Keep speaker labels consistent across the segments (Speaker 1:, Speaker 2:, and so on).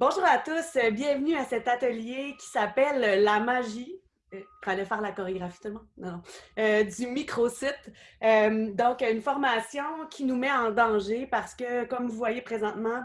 Speaker 1: Bonjour à tous, euh, bienvenue à cet atelier qui s'appelle La magie. Euh, fallait faire la chorégraphie tout le monde? Non, non. Euh, du microsite. Euh, donc, une formation qui nous met en danger parce que, comme vous voyez présentement,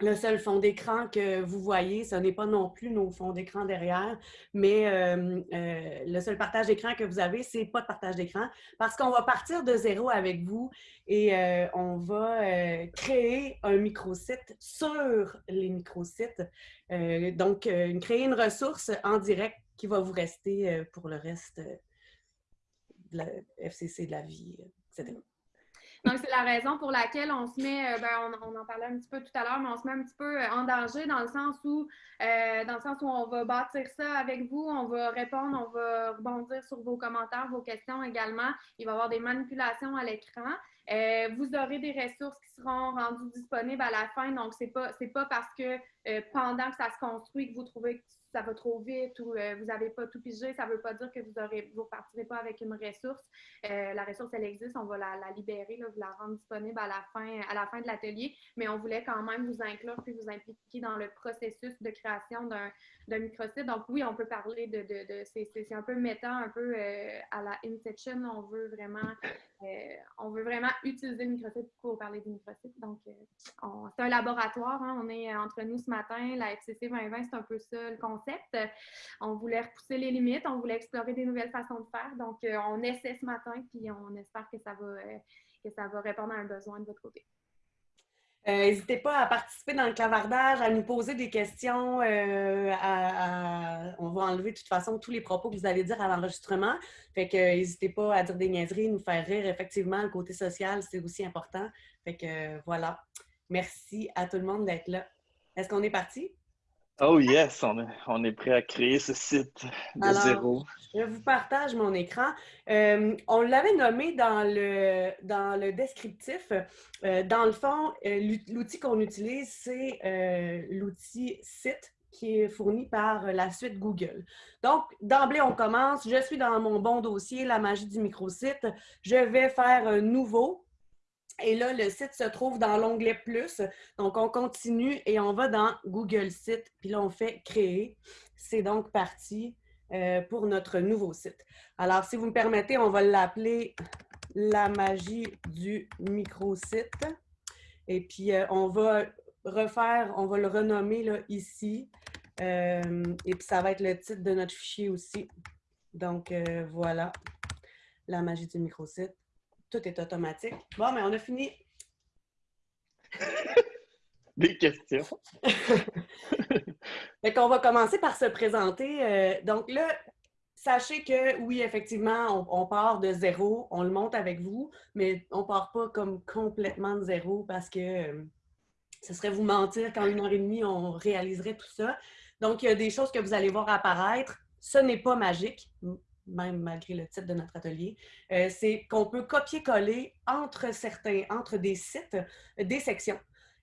Speaker 1: le seul fond d'écran que vous voyez, ce n'est pas non plus nos fonds d'écran derrière, mais euh, euh, le seul partage d'écran que vous avez, c'est pas de partage d'écran parce qu'on va partir de zéro avec vous et euh, on va créer un microsite sur les microsites. Donc, créer une ressource en direct qui va vous rester pour le reste de la FCC de la vie, etc.
Speaker 2: Donc, c'est la raison pour laquelle on se met, euh, ben, on, en parlait un petit peu tout à l'heure, mais on se met un petit peu euh, en danger dans le sens où, euh, dans le sens où on va bâtir ça avec vous, on va répondre, on va rebondir sur vos commentaires, vos questions également. Il va y avoir des manipulations à l'écran. Vous aurez des ressources qui seront rendues disponibles à la fin. Donc, c'est pas, pas parce que pendant que ça se construit que vous trouvez que ça va trop vite ou euh, vous n'avez pas tout pigé, ça ne veut pas dire que vous ne vous repartirez pas avec une ressource. Euh, la ressource, elle existe, on va la, libérer, vous la rendre disponible à la fin, à la fin de l'atelier, mais on voulait quand même vous inclure puis vous impliquer dans le processus de création d'un, microsite. Donc oui, on peut parler de, de, de c'est, un peu méta, un peu euh, à la Inception, on veut vraiment euh, on veut vraiment utiliser le microsite pour parler du microsite. Donc, euh, c'est un laboratoire. Hein, on est entre nous ce matin. La FCC 2020, c'est un peu ça le concept. On voulait repousser les limites, on voulait explorer des nouvelles façons de faire. Donc, on essaie ce matin, puis on espère que ça va, que ça va répondre à un besoin de votre côté.
Speaker 1: N'hésitez pas à participer dans le clavardage, à nous poser des questions. Euh. On va enlever de toute façon tous les propos que vous allez dire à l'enregistrement. Fait que n'hésitez pas à dire des niaiseries, nous faire rire. Effectivement, le côté social, c'est aussi important. Fait que voilà. Merci à tout le monde d'être là. Est-ce qu'on est parti?
Speaker 3: Oh yes, on est, on est prêt à créer ce site de
Speaker 1: Alors,
Speaker 3: zéro.
Speaker 1: Je vous partage mon écran. Euh, on l'avait nommé dans le, dans le descriptif. Euh, dans le fond, euh, l'outil qu'on utilise, c'est l'outil site qui est fourni par la suite Google. Donc, d'emblée, on commence. Je suis dans mon bon dossier, la magie du microsite. Je vais faire un nouveau. Et là, le site se trouve dans l'onglet Plus. Donc, on continue et on va dans Google Site. Puis là, on fait Créer. C'est donc parti euh, pour notre nouveau site. Alors, si vous me permettez, on va l'appeler La magie du microsite. Et puis, euh, on va refaire, on va le renommer là, ici. Euh, et puis, ça va être le titre de notre fichier aussi. Donc, voilà, la magie du microsite tout est automatique. Bon, mais on a fini.
Speaker 3: Des questions.
Speaker 1: fait qu'on va commencer par se présenter. Euh, donc là, sachez que oui, effectivement, on, on, part de zéro, on le monte avec vous, mais on part pas comme complètement de zéro parce que euh, ce serait vous mentir qu'en une heure et demie, on réaliserait tout ça. Donc, il y a des choses que vous allez voir apparaître. Ce n'est pas magique même malgré le titre de notre atelier, euh, c'est qu'on peut copier-coller entre certains, entre des sites, des sections.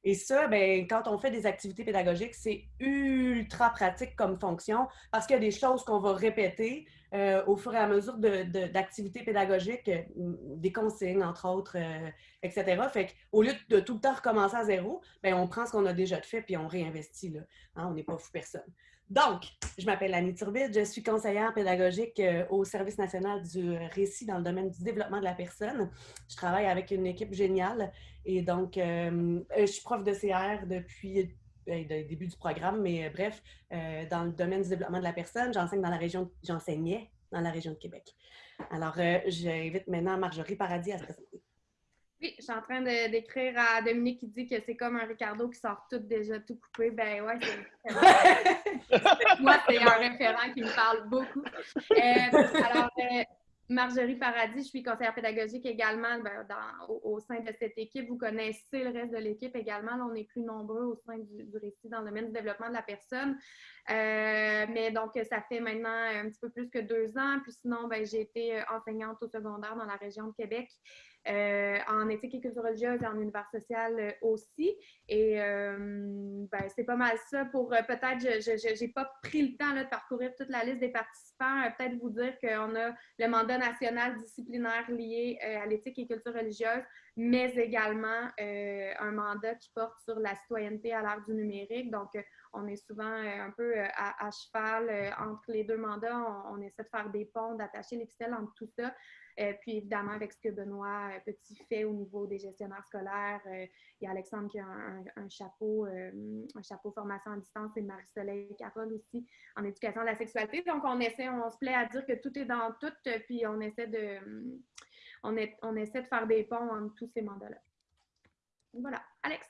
Speaker 1: Et ça, ben, quand on fait des activités pédagogiques, c'est ultra pratique comme fonction parce qu'il y a des choses qu'on va répéter euh, au fur et à mesure d'activités pédagogiques, euh, des consignes, entre autres, euh, etc. Fait qu'au lieu de tout le temps recommencer à zéro, ben, on prend ce qu'on a déjà fait puis on réinvestit. Là. Hein, on n'est pas fou personne. Donc, je m'appelle Annie Turbide, je suis conseillère pédagogique euh, au Service national du récit dans le domaine du développement de la personne. Je travaille avec une équipe géniale et donc, euh, je suis prof de CR depuis le début du programme, mais euh, bref, euh, dans le domaine du développement de la personne, j'enseigne dans la région, j'enseignais dans la région de Québec. Alors, euh, j'invite maintenant Marjorie Paradis à se présenter.
Speaker 2: Oui, je suis en train d'écrire à Dominique qui dit que c'est comme un Ricardo qui sort tout déjà tout coupé. Ben ouais, c'est moi, c'est un référent qui me parle beaucoup. Euh, alors, euh, Marjorie Paradis, je suis conseillère pédagogique également ben, dans, au, au, sein de cette équipe. Vous connaissez le reste de l'équipe également. Là, on est plus nombreux au sein du, du, récit dans le domaine du développement de la personne. Euh, mais donc, ça fait maintenant un petit peu plus que deux ans. Puis sinon, ben, j'ai été enseignante au secondaire dans la région de Québec. Euh, en éthique et culture religieuse et en univers social euh, aussi. Et ben, c'est pas mal ça pour peut-être, je n'ai pas pris le temps de parcourir toute la liste des participants. peut-être vous dire qu'on a le mandat national disciplinaire lié à l'éthique et culture religieuse, mais également un mandat qui porte sur la citoyenneté à l'ère du numérique. Donc, on est souvent un peu à, cheval entre les deux mandats. On, essaie de faire des ponts, d'attacher les ficelles entre tout ça. Euh, puis évidemment, avec ce que Benoît euh, Petit fait au niveau des gestionnaires scolaires, euh, il y a Alexandre qui a un, chapeau, un chapeau formation à distance et Marie-Soleil Carole aussi en éducation de la sexualité. Donc, on essaie, on se plaît à dire que tout est dans tout, puis on essaie de, on, est, on essaie de faire des ponts entre tous ces mandats-là. Voilà. Alex?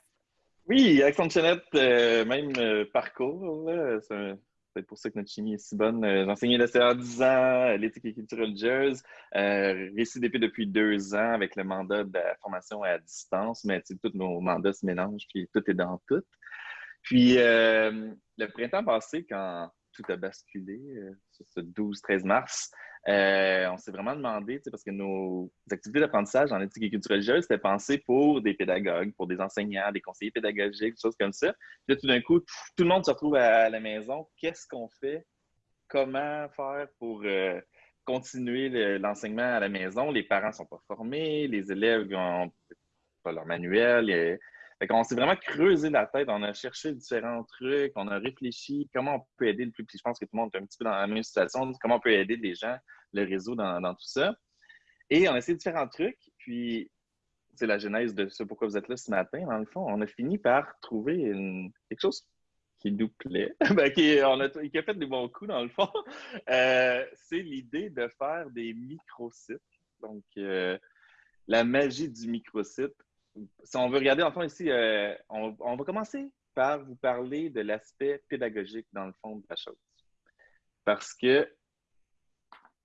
Speaker 3: Oui, Alexandre Chenette, même parcours. C'est c'est pour ça que notre chimie est si bonne. Euh, CA 10 ans, l'éthique et culture religieuse, euh, récidépé depuis deux ans avec le mandat de la formation à distance, mais tous nos mandats se mélangent, puis tout est dans tout. Puis euh, le printemps passé, quand tout a basculé, euh, ce 12-13 mars, euh, on s'est vraiment demandé, parce que nos activités d'apprentissage en éthique et culture religieuse, c'était pensé pour des pédagogues, pour des enseignants, des conseillers pédagogiques, des choses comme ça. Puis là, tout d'un coup, tout, le monde se retrouve à, la maison. Qu'est-ce qu'on fait? Comment faire pour euh, continuer l'enseignement à la maison? Les parents ne sont pas formés, les élèves n'ont pas leur manuel. On s'est vraiment creusé la tête, on a cherché différents trucs, on a réfléchi comment on peut aider le plus. je pense que tout le monde est un petit peu dans la même situation, comment on peut aider les gens le réseau dans, tout ça. Et on a essayé différents trucs, puis c'est la genèse de ce pourquoi vous êtes là ce matin. Dans le fond, on a fini par trouver quelque chose qui nous plaît, ben, qui, a, fait des bons coups dans le fond. Euh, c'est l'idée de faire des microsites. Donc, euh, la magie du microsite. Si on veut regarder, en fond, ici, euh, on, va commencer par vous parler de l'aspect pédagogique dans le fond de la chose. Parce que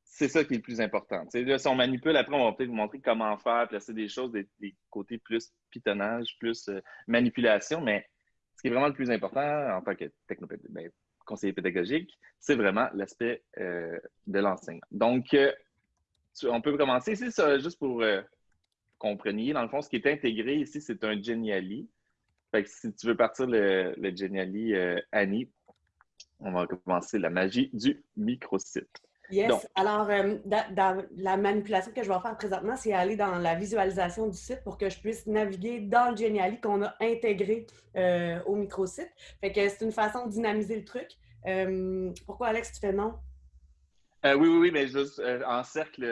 Speaker 3: c'est ça qui est le plus important. si on manipule, après, on va peut-être vous montrer comment faire, placer des choses, des, côtés plus pitonnage, plus euh, manipulation, mais ce qui est vraiment le plus important en tant que ben, conseiller pédagogique, c'est vraiment l'aspect euh, de l'enseignement. Donc, on peut commencer ici, ça, juste pour compreniez. Dans le fond, ce qui est intégré ici, c'est un Geniali. Fait que si tu veux partir le, le Geniali Annie, on va commencer la magie du microsite.
Speaker 1: Yes. Alors, euh, dans, la manipulation que je vais faire présentement, c'est aller dans la visualisation du site pour que je puisse naviguer dans le Geniali qu'on a intégré euh, au microsite. Fait que c'est une façon de dynamiser le truc. Euh, pourquoi, Alex, tu fais non?
Speaker 3: Oui, oui, oui, mais juste en cercle,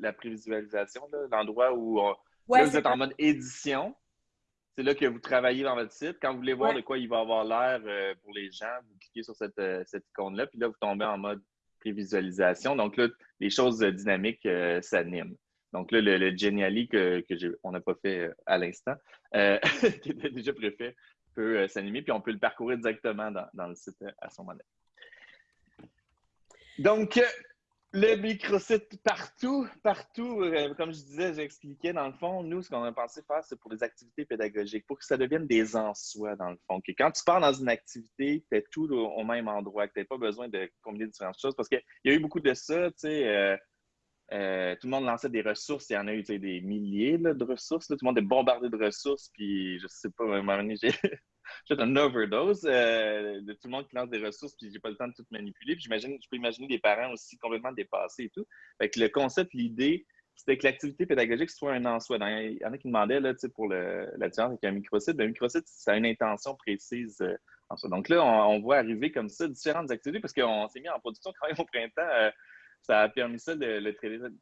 Speaker 3: la prévisualisation, l'endroit où vous êtes en mode édition. C'est là que vous travaillez dans votre site. Quand vous voulez voir de quoi il va avoir l'air pour les gens, vous cliquez sur cette, cette icône-là, puis là, vous tombez en mode visualisation. Donc là, les choses dynamiques euh, s'animent. Donc là, le, le Geniali que, que n'a pas fait euh, à l'instant, euh, qui était déjà préfet, peut s'animer, puis on peut le parcourir directement dans, le site à son moment. Donc, le microsite partout, partout, euh, comme je disais, j'expliquais, dans le fond, nous, ce qu'on a pensé faire, c'est pour des activités pédagogiques, pour que ça devienne des en-soi, dans le fond. Que quand tu pars dans une activité, tu es tout au, même endroit, que tu n'as pas besoin de combiner différentes choses. Parce qu'il y a eu beaucoup de ça, tu sais. Euh, euh, tout le monde lançait des ressources. Il y en a eu des milliers de ressources. Tout le monde est bombardé de ressources. Puis, je sais pas, à un moment donné, j'ai fait un overdose euh, de tout le monde qui lance des ressources. Puis, j'ai pas le temps de tout manipuler. J'imagine, je peux imaginer des parents aussi complètement dépassés et tout. Le concept, l'idée, c'était que l'activité pédagogique soit un en soi. Il y en a qui demandaient pour la différence avec un microsite. Un microsite, ça a une intention précise. Euh, en soi. Donc là, on, voit arriver comme ça différentes activités parce qu'on s'est mis en production quand même au printemps ça a permis ça, le,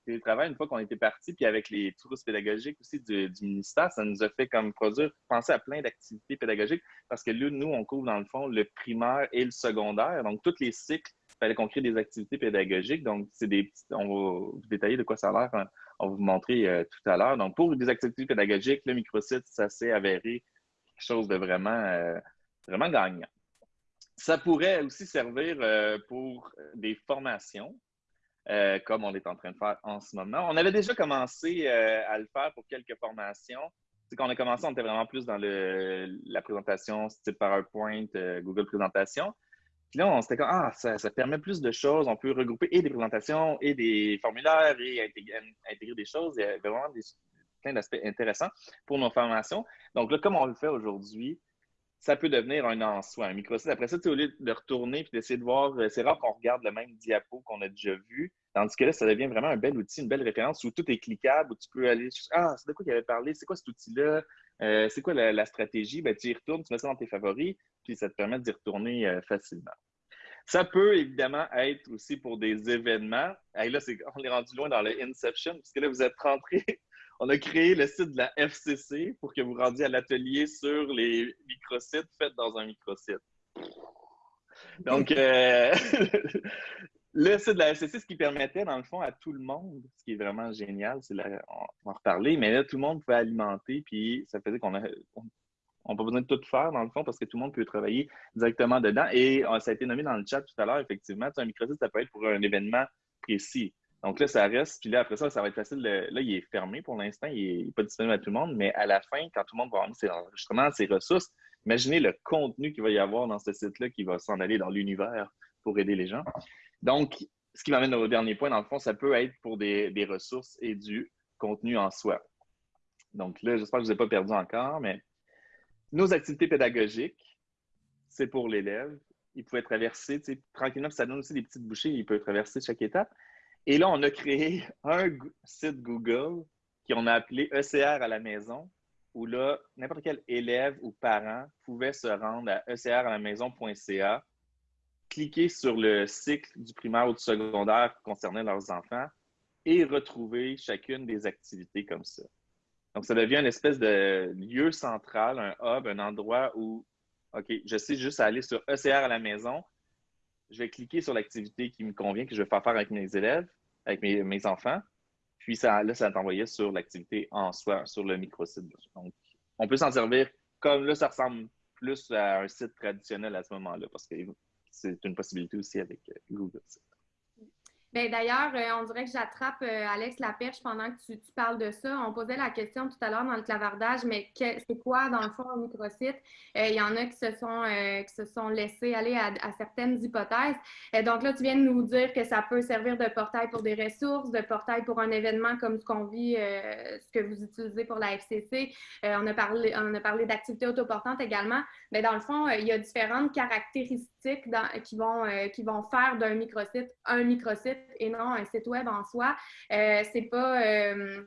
Speaker 3: télétravail, une fois qu'on était parti, puis avec les touristes pédagogiques aussi du, ministère, ça nous a fait comme produire, penser à plein d'activités pédagogiques, parce que là, nous, on couvre dans le fond le primaire et le secondaire. Donc, tous les cycles, il fallait qu'on crée des activités pédagogiques. Donc, c'est des on va vous détailler de quoi ça a l'air, hein. on va vous montrer euh, tout à l'heure. Donc, pour des activités pédagogiques, le microsite, ça s'est avéré quelque chose de vraiment, euh, vraiment gagnant. Ça pourrait aussi servir euh, pour des formations. Euh, comme on est en train de faire en ce moment. On avait déjà commencé euh, à le faire pour quelques formations. C'est quand on a commencé, on était vraiment plus dans le, la présentation style PowerPoint, euh, Google Présentation. Puis là, on s'était comme, ah, ça, permet plus de choses. On peut regrouper et des présentations et des formulaires et intégrer, des choses. Il y avait vraiment plein d'aspects intéressants pour nos formations. Donc là, comme on le fait aujourd'hui, ça peut devenir un en soi, un microsite. Après ça, au lieu de retourner et d'essayer de voir, euh, c'est rare qu'on regarde le même diapo qu'on a déjà vu. Tandis que là, ça devient vraiment un bel outil, une belle référence où tout est cliquable, où tu peux aller, ah, c'est de quoi qu'il avait parlé, c'est quoi cet outil-là, euh, c'est quoi la, stratégie, ben, tu y retournes, tu mets ça dans tes favoris, puis ça te permet d'y retourner euh, facilement. Ça peut évidemment être aussi pour des événements. Là, on est rendu loin dans le Inception, puisque là, vous êtes rentré. On a créé le site de la FCC pour que vous rendiez à l'atelier sur les microsites faits dans un microsite. Donc, euh, le site de la FCC, ce qui permettait, dans le fond, à tout le monde, ce qui est vraiment génial, c'est on va en reparler, mais là, tout le monde pouvait alimenter, puis ça faisait qu'on a, on n'a pas besoin de tout faire, dans le fond, parce que tout le monde peut travailler directement dedans. Et euh, ça a été nommé dans le chat tout à l'heure, effectivement. Un microsite, ça peut être pour un événement précis. Donc là, ça reste. Puis là, après ça, ça va être facile. là, il est fermé pour l'instant. Il n'est pas disponible à tout le monde. Mais à la fin, quand tout le monde va avoir ses enregistrements, ses ressources, imaginez le contenu qu'il va y avoir dans ce site-là qui va s'en aller dans l'univers pour aider les gens. Donc, ce qui m'amène au dernier point, dans le fond, ça peut être pour des, ressources et du contenu en soi. Donc là, j'espère que je ne vous ai pas perdu encore, mais nos activités pédagogiques, c'est pour l'élève. Il pouvait traverser, tranquillement, ça donne aussi des petites bouchées, il peut traverser chaque étape. Et là, on a créé un site Google qu'on a appelé ECR à la maison, où là, n'importe quel élève ou parent pouvait se rendre à ecralamaison.ca, cliquer sur le cycle du primaire ou du secondaire concernant leurs enfants et retrouver chacune des activités comme ça. Donc, ça devient une espèce de lieu central, un hub, un endroit où, OK, je sais juste aller sur ECR à la maison, je vais cliquer sur l'activité qui me convient, que je vais faire faire avec mes élèves, avec mes, enfants, puis ça, là, ça va t'envoyer sur l'activité en soi, sur le microsite. Donc, on peut s'en servir comme là, ça ressemble plus à un site traditionnel à ce moment-là, parce que c'est une possibilité aussi avec euh, Google.
Speaker 2: Ben, d'ailleurs, euh, on dirait que j'attrape euh, Alex la perche pendant que tu, parles de ça. On posait la question tout à l'heure dans le clavardage, mais c'est quoi, dans le fond, un microsite? Euh, il y en a qui se sont, qui se sont laissés aller à, certaines hypothèses. donc là, tu viens de nous dire que ça peut servir de portail pour des ressources, de portail pour un événement comme ce qu'on vit, ce que vous utilisez pour la FCC. on a parlé, on a parlé d'activités autoportantes également. Mais dans le fond, il y a différentes caractéristiques qui, vont, qui vont faire d'un microsite un microsite et non un site web en soi. Euh, c'est pas, euh,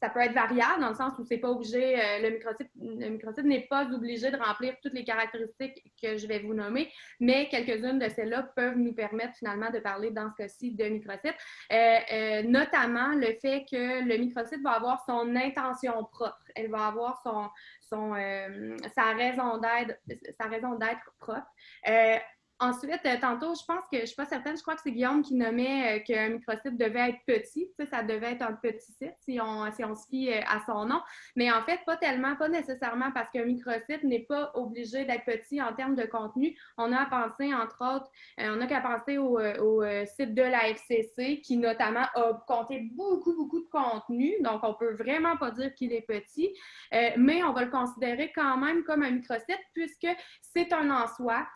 Speaker 2: ça peut être variable dans le sens où c'est pas obligé, euh, le microsite, le microsite n'est pas obligé de remplir toutes les caractéristiques que je vais vous nommer, mais quelques-unes de celles-là peuvent nous permettre finalement de parler dans ce cas-ci de microsite, notamment le fait que le microsite va avoir son intention propre, elle va avoir son, son, sa sa raison d'être propre. Ensuite, euh, tantôt, je pense que je ne suis pas certaine, je crois que c'est Guillaume qui nommait euh, qu'un microsite devait être petit. Ça devait être un petit site si on, si on se fie euh, à son nom. Mais en fait, pas tellement, pas nécessairement parce qu'un microsite n'est pas obligé d'être petit en termes de contenu. On a à penser, entre autres, on a qu'à penser au, site de la FCC qui, notamment, a compté beaucoup, beaucoup de contenu. Donc, on ne peut vraiment pas dire qu'il est petit, mais on va le considérer quand même comme un microsite puisque c'est un en soi.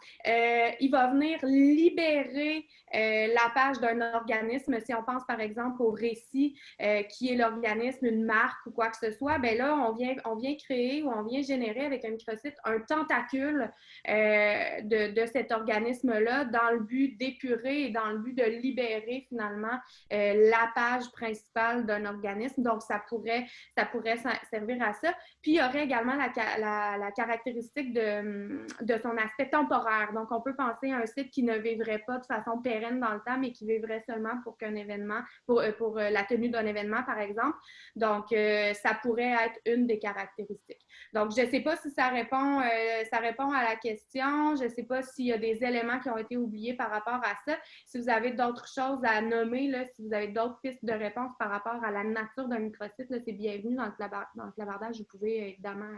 Speaker 2: Va venir libérer euh, la page d'un organisme. Si on pense par exemple au récit, euh, qui est l'organisme, une marque ou quoi que ce soit, ben là, on vient, on vient créer ou on vient générer avec un microsite un tentacule euh, de, de, cet organisme-là dans le but d'épurer et dans le but de libérer finalement la page principale d'un organisme. Donc, ça pourrait, ça pourrait servir à ça. Puis, il y aurait également la, la, la caractéristique de, de son aspect temporaire. Donc, on peut penser un site qui ne vivrait pas de façon pérenne dans le temps, mais qui vivrait seulement pour qu'un événement, pour, euh, pour euh, la tenue d'un événement, par exemple. Donc, euh, ça pourrait être une des caractéristiques. Donc, je ne sais pas si ça répond, ça répond à la question. Je ne sais pas s'il y a des éléments qui ont été oubliés par rapport à ça. Si vous avez d'autres choses à nommer, là, si vous avez d'autres pistes de réponse par rapport à la nature d'un microsite, c'est bienvenu dans le, dans le clavardage. Vous pouvez évidemment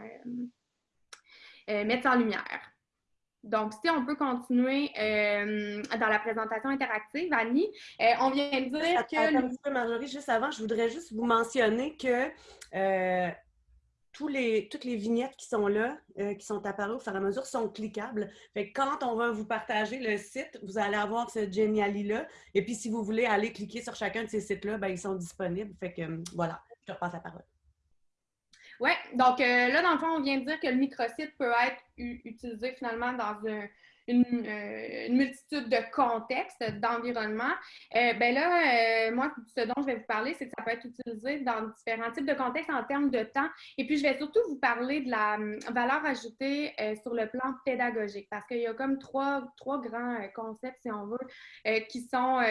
Speaker 2: mettre ça en lumière. Donc, si on peut continuer euh, dans la présentation interactive, Annie, euh, on vient de dire que...
Speaker 1: Attends un petit peu, Marjorie, juste avant, je voudrais juste vous mentionner que euh, tous les, toutes les vignettes qui sont là, qui sont apparues au fur et à mesure, sont cliquables. Fait que quand on va vous partager le site, vous allez avoir ce Geniali-là. Et puis, si vous voulez aller cliquer sur chacun de ces sites-là, ben, ils sont disponibles. Fait que voilà. je repasse la parole.
Speaker 2: Oui, donc là, dans le fond, on vient de dire que le microsite peut être utilisé finalement dans un, euh, une, multitude de contextes, d'environnements. Euh, ben là, euh, moi, ce dont je vais vous parler, c'est que ça peut être utilisé dans différents types de contextes en termes de temps. Et puis, je vais surtout vous parler de la hum, valeur ajoutée sur le plan pédagogique, parce qu'il y a comme trois, trois grands concepts, si on veut, qui sont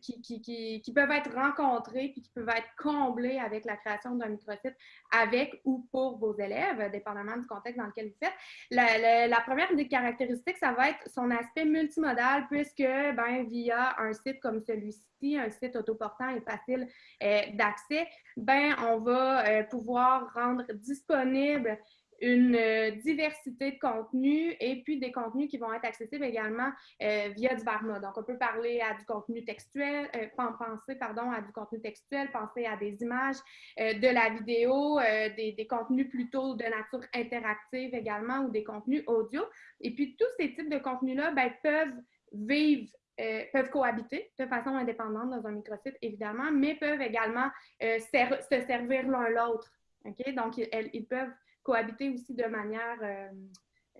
Speaker 2: qui, qui, qui, qui, peuvent être rencontrés puis qui peuvent être comblés avec la création d'un microsite avec ou pour vos élèves, dépendamment du contexte dans lequel vous faites. La, la, la première des caractéristiques ça va être son aspect multimodal, puisque ben, via un site comme celui-ci, un site autoportant et facile euh, d'accès, ben, on va euh, pouvoir rendre disponible une euh, diversité de contenus et puis des contenus qui vont être accessibles également euh, via divers modes. Donc, on peut parler à du contenu textuel, euh, penser pardon, à du contenu textuel, penser à des images, de la vidéo, des, des, contenus plutôt de nature interactive également ou des contenus audio. Et puis, tous ces types de contenus-là ben, peuvent vivre peuvent cohabiter de façon indépendante dans un microsite, évidemment, mais peuvent également se servir l'un l'autre. OK? Donc, ils, peuvent cohabiter aussi de manière euh,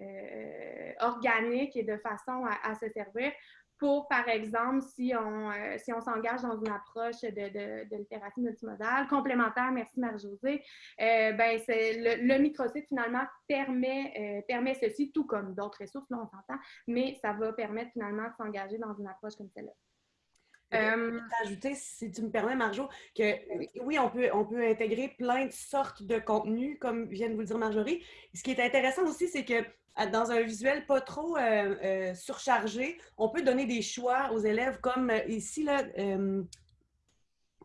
Speaker 2: euh, organique et de façon à, se servir pour, par exemple, si on euh, s'engage dans une approche de, de, littératie multimodale, complémentaire, merci Marie-Josée, ben le, le, microsite, finalement, permet, ceci, tout comme d'autres ressources, là, on mais ça va permettre, finalement, de s'engager dans une approche comme celle-là.
Speaker 1: Euh, ajouter, si tu me permets, Marjo, que oui, on peut, on peut intégrer plein de sortes de contenus, comme vient de vous le dire Marjorie. Ce qui est intéressant aussi, c'est que dans un visuel pas trop euh, euh, surchargé, on peut donner des choix aux élèves, comme ici, là,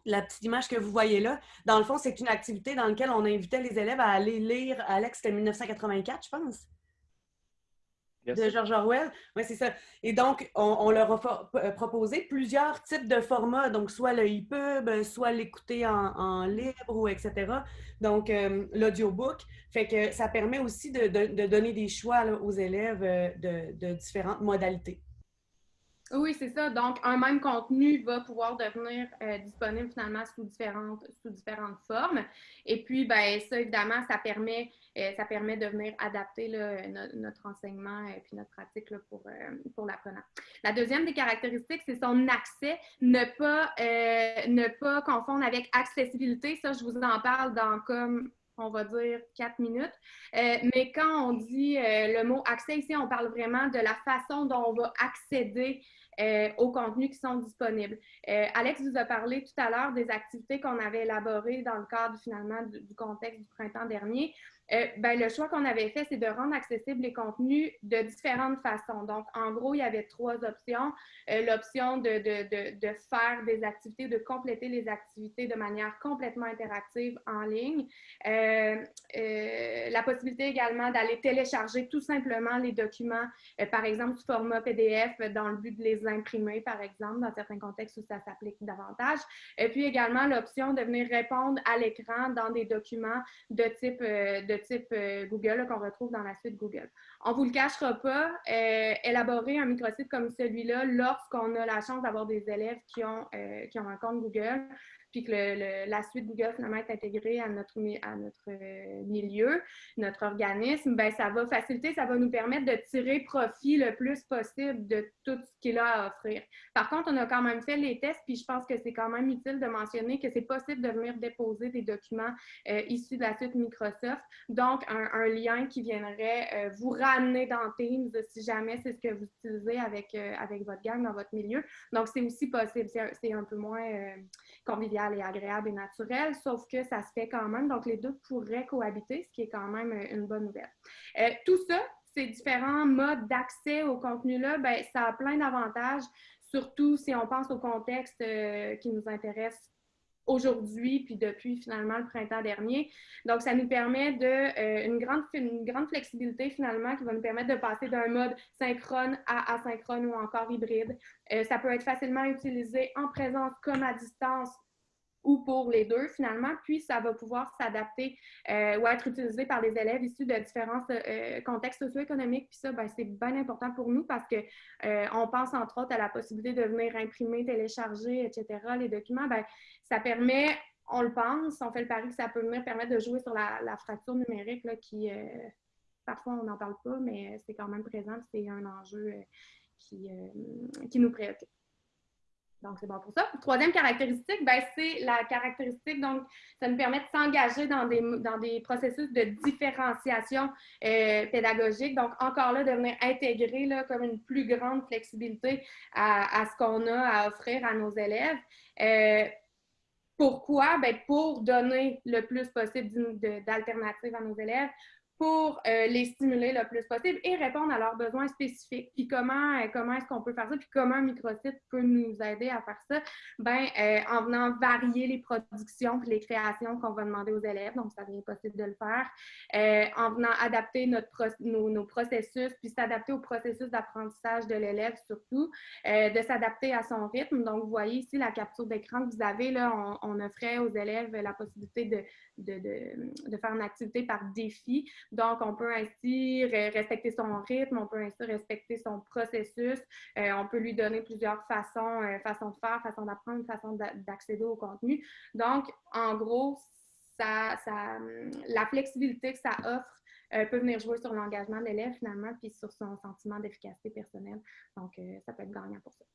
Speaker 1: la petite image que vous voyez là. Dans le fond, c'est une activité dans laquelle on invitait les élèves à aller lire, Alex, c'était 1984, je pense de George Orwell. Oui, c'est ça. Et donc, on, leur a euh, proposé plusieurs types de formats, donc soit le e-pub, soit l'écouter en, libre ou etc. Donc, euh, l'audiobook. Fait que ça permet aussi de, donner des choix aux élèves euh, de différentes modalités.
Speaker 2: Oui, c'est ça. Donc, un même contenu va pouvoir devenir euh, disponible finalement sous différentes, sous différentes formes. Et puis, ben, ça, évidemment, ça permet, euh, ça permet de venir adapter notre enseignement et puis notre pratique pour, euh, pour l'apprenant. La deuxième des caractéristiques, c'est son accès. Ne pas, ne pas confondre avec accessibilité. Ça, je vous en parle dans comme on va dire quatre minutes. mais quand on dit le mot accès ici, on parle vraiment de la façon dont on va accéder euh, aux contenus qui sont disponibles. Euh, Alex vous a parlé tout à l'heure des activités qu'on avait élaborées dans le cadre finalement du contexte du printemps dernier. Euh, ben, le choix qu'on avait fait, c'est de rendre accessibles les contenus de différentes façons. Donc, en gros, il y avait trois options. Euh, l'option de, faire des activités, de compléter les activités de manière complètement interactive en ligne. Euh, la possibilité également d'aller télécharger tout simplement les documents, par exemple, sous format PDF, dans le but de les imprimer, par exemple, dans certains contextes où ça s'applique davantage. Et puis également l'option de venir répondre à l'écran dans des documents de type de type euh, Google qu'on retrouve dans la suite Google. On ne vous le cachera pas, euh, élaborer un microsite comme celui-là lorsqu'on a la chance d'avoir des élèves qui ont, euh, qui ont un compte Google, puis que la suite Google finalement est intégrée à notre, à notre euh, milieu, notre organisme, ben ça va faciliter, ça va nous permettre de tirer profit le plus possible de tout ce qu'il a à offrir. Par contre, on a quand même fait les tests, puis je pense que c'est quand même utile de mentionner que c'est possible de venir déposer des documents euh, issus de la suite Microsoft, donc un, lien qui viendrait euh, vous ramener dans Teams si jamais c'est ce que vous utilisez avec, avec votre gang dans votre milieu. Donc, c'est aussi possible, c'est un peu moins convivial et agréable et naturel, sauf que ça se fait quand même. Donc, les deux pourraient cohabiter, ce qui est quand même euh, une bonne nouvelle. Euh, tout ça, ces différents modes d'accès au contenu-là, ben, ça a plein d'avantages, surtout si on pense au contexte euh, qui nous intéresse aujourd'hui, puis depuis finalement le printemps dernier. Donc, ça nous permet de, une, grande, une grande flexibilité finalement qui va nous permettre de passer d'un mode synchrone à asynchrone ou encore hybride. ça peut être facilement utilisé en présence comme à distance ou pour les deux finalement, puis ça va pouvoir s'adapter euh, ou être utilisé par les élèves issus de différents euh, contextes socio-économiques. Puis ça, ben, c'est bien important pour nous parce que euh, on pense entre autres à la possibilité de venir imprimer, télécharger, etc. Les documents, ben, ça permet on le pense, on fait le pari que ça peut venir permettre de jouer sur la, fracture numérique là, qui, euh, parfois on n'en parle pas, mais c'est quand même présent, c'est un enjeu euh, qui, euh, qui nous préoccupe. Donc, c'est bon pour ça. Troisième caractéristique, ben, c'est la caractéristique, donc, ça nous permet de s'engager dans des, dans des processus de différenciation pédagogique. Donc, encore là, de venir intégrer là, comme une plus grande flexibilité à, à ce qu'on a à offrir à nos élèves. Pourquoi? Ben, pour donner le plus possible d'alternatives à nos élèves, pour euh, les stimuler le plus possible et répondre à leurs besoins spécifiques. Puis comment, euh, comment est-ce qu'on peut faire ça? Puis comment un microsite peut nous aider à faire ça? Ben, euh, en venant varier les productions puis les créations qu'on va demander aux élèves, donc ça devient possible de le faire, en venant adapter nos, processus, puis s'adapter au processus d'apprentissage de l'élève surtout, de s'adapter à son rythme. Donc, vous voyez ici la capture d'écran que vous avez, là, on offrait aux élèves la possibilité de, de, de, de faire une activité par défi. Donc, on peut ainsi respecter son rythme, on peut ainsi respecter son processus. Euh, on peut lui donner plusieurs façons, euh, façons de faire, façons d'apprendre, façons d'accéder au contenu. Donc, en gros, ça, ça, la flexibilité que ça offre euh, peut venir jouer sur l'engagement de l'élève finalement, puis sur son sentiment d'efficacité personnelle. Donc, ça peut être gagnant pour ça.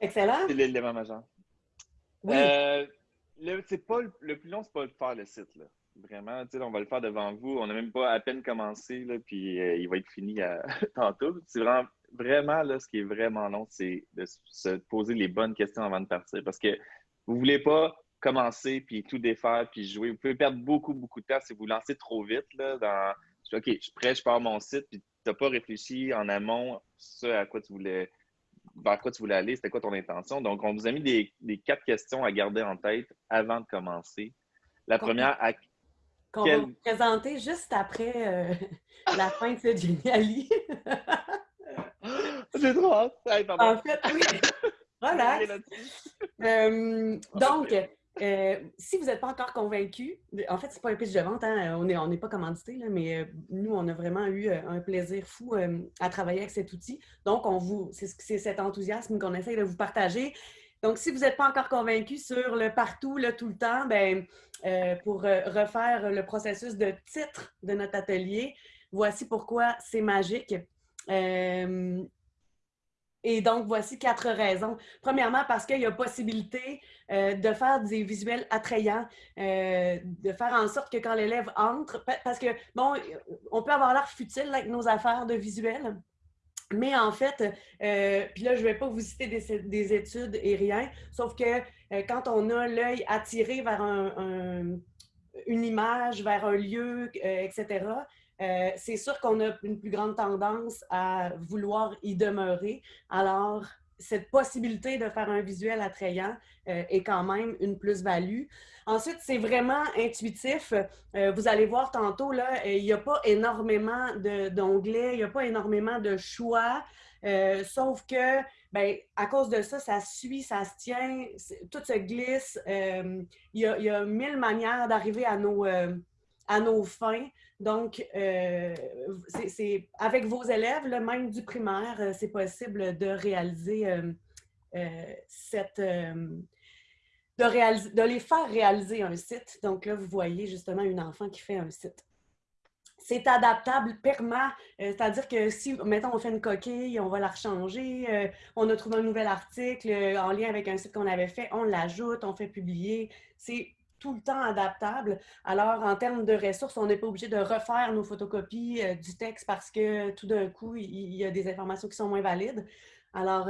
Speaker 1: Excellent.
Speaker 3: C'est l'élément majeur. Oui. Le, pas, le plus long, c'est pas de faire le site. Là. Vraiment, on va le faire devant vous. On n'a même pas à peine commencé, là, puis euh, il va être fini tantôt. C'est vraiment, vraiment là, ce qui est vraiment long, c'est de se poser les bonnes questions avant de partir. Parce que vous voulez pas commencer, puis tout défaire, puis jouer. Vous pouvez perdre beaucoup, beaucoup de temps si vous lancez trop vite. Là, dans OK, je suis prêt, je pars mon site, puis tu n'as pas réfléchi en amont ce à quoi tu voulais vers quoi tu voulais aller, c'était quoi ton intention. Donc, on vous a mis des, des, quatre questions à garder en tête avant de commencer. La première, à,
Speaker 1: qu'on va vous présenter juste après euh, la fin de ce Geniali.
Speaker 3: J'ai trop hâte.
Speaker 1: en fait, oui. Voilà. Euh, donc, euh, si vous n'êtes pas encore convaincu, en fait, ce n'est pas un pitch de vente, hein, on n'est pas commandité, mais nous, on a vraiment eu un plaisir fou à travailler avec cet outil. Donc, on vous, c'est cet enthousiasme qu'on essaie de vous partager. Donc, si vous n'êtes pas encore convaincu sur le partout, le tout le temps, ben, euh, pour euh, refaire le processus de titre de notre atelier, voici pourquoi c'est magique. Euh, et donc, voici quatre raisons. Premièrement, parce qu'il y a possibilité de faire des visuels attrayants, de faire en sorte que quand l'élève entre, parce que, bon, on peut avoir l'air futile avec nos affaires de visuels, mais en fait, euh, puis là, je ne vais pas vous citer des, études et rien, sauf que euh, quand on a l'œil attiré vers une image, vers un lieu, euh, c'est sûr qu'on a une plus grande tendance à vouloir y demeurer. Alors, cette possibilité de faire un visuel attrayant est quand même une plus-value. Ensuite, c'est vraiment intuitif. Euh, vous allez voir tantôt, là, il n'y a pas énormément d'onglets, il n'y a pas énormément de choix, euh, sauf que, ben, à cause de ça, ça suit, ça se tient, tout se glisse. Euh, il, y a, mille manières d'arriver à nos, à nos fins. Donc, c'est avec vos élèves, même du primaire, c'est possible de réaliser cette de, de les faire réaliser un site. Donc là, vous voyez justement une enfant qui fait un site. C'est adaptable, perma, euh, c'est-à-dire que si, mettons, on fait une coquille, on va la rechanger, euh, on a trouvé un nouvel article euh, en lien avec un site qu'on avait fait, on l'ajoute, on fait publier. C'est tout le temps adaptable. Alors, en termes de ressources, on n'est pas obligé de refaire nos photocopies du texte parce que tout d'un coup, il, il, y a des informations qui sont moins valides. Alors,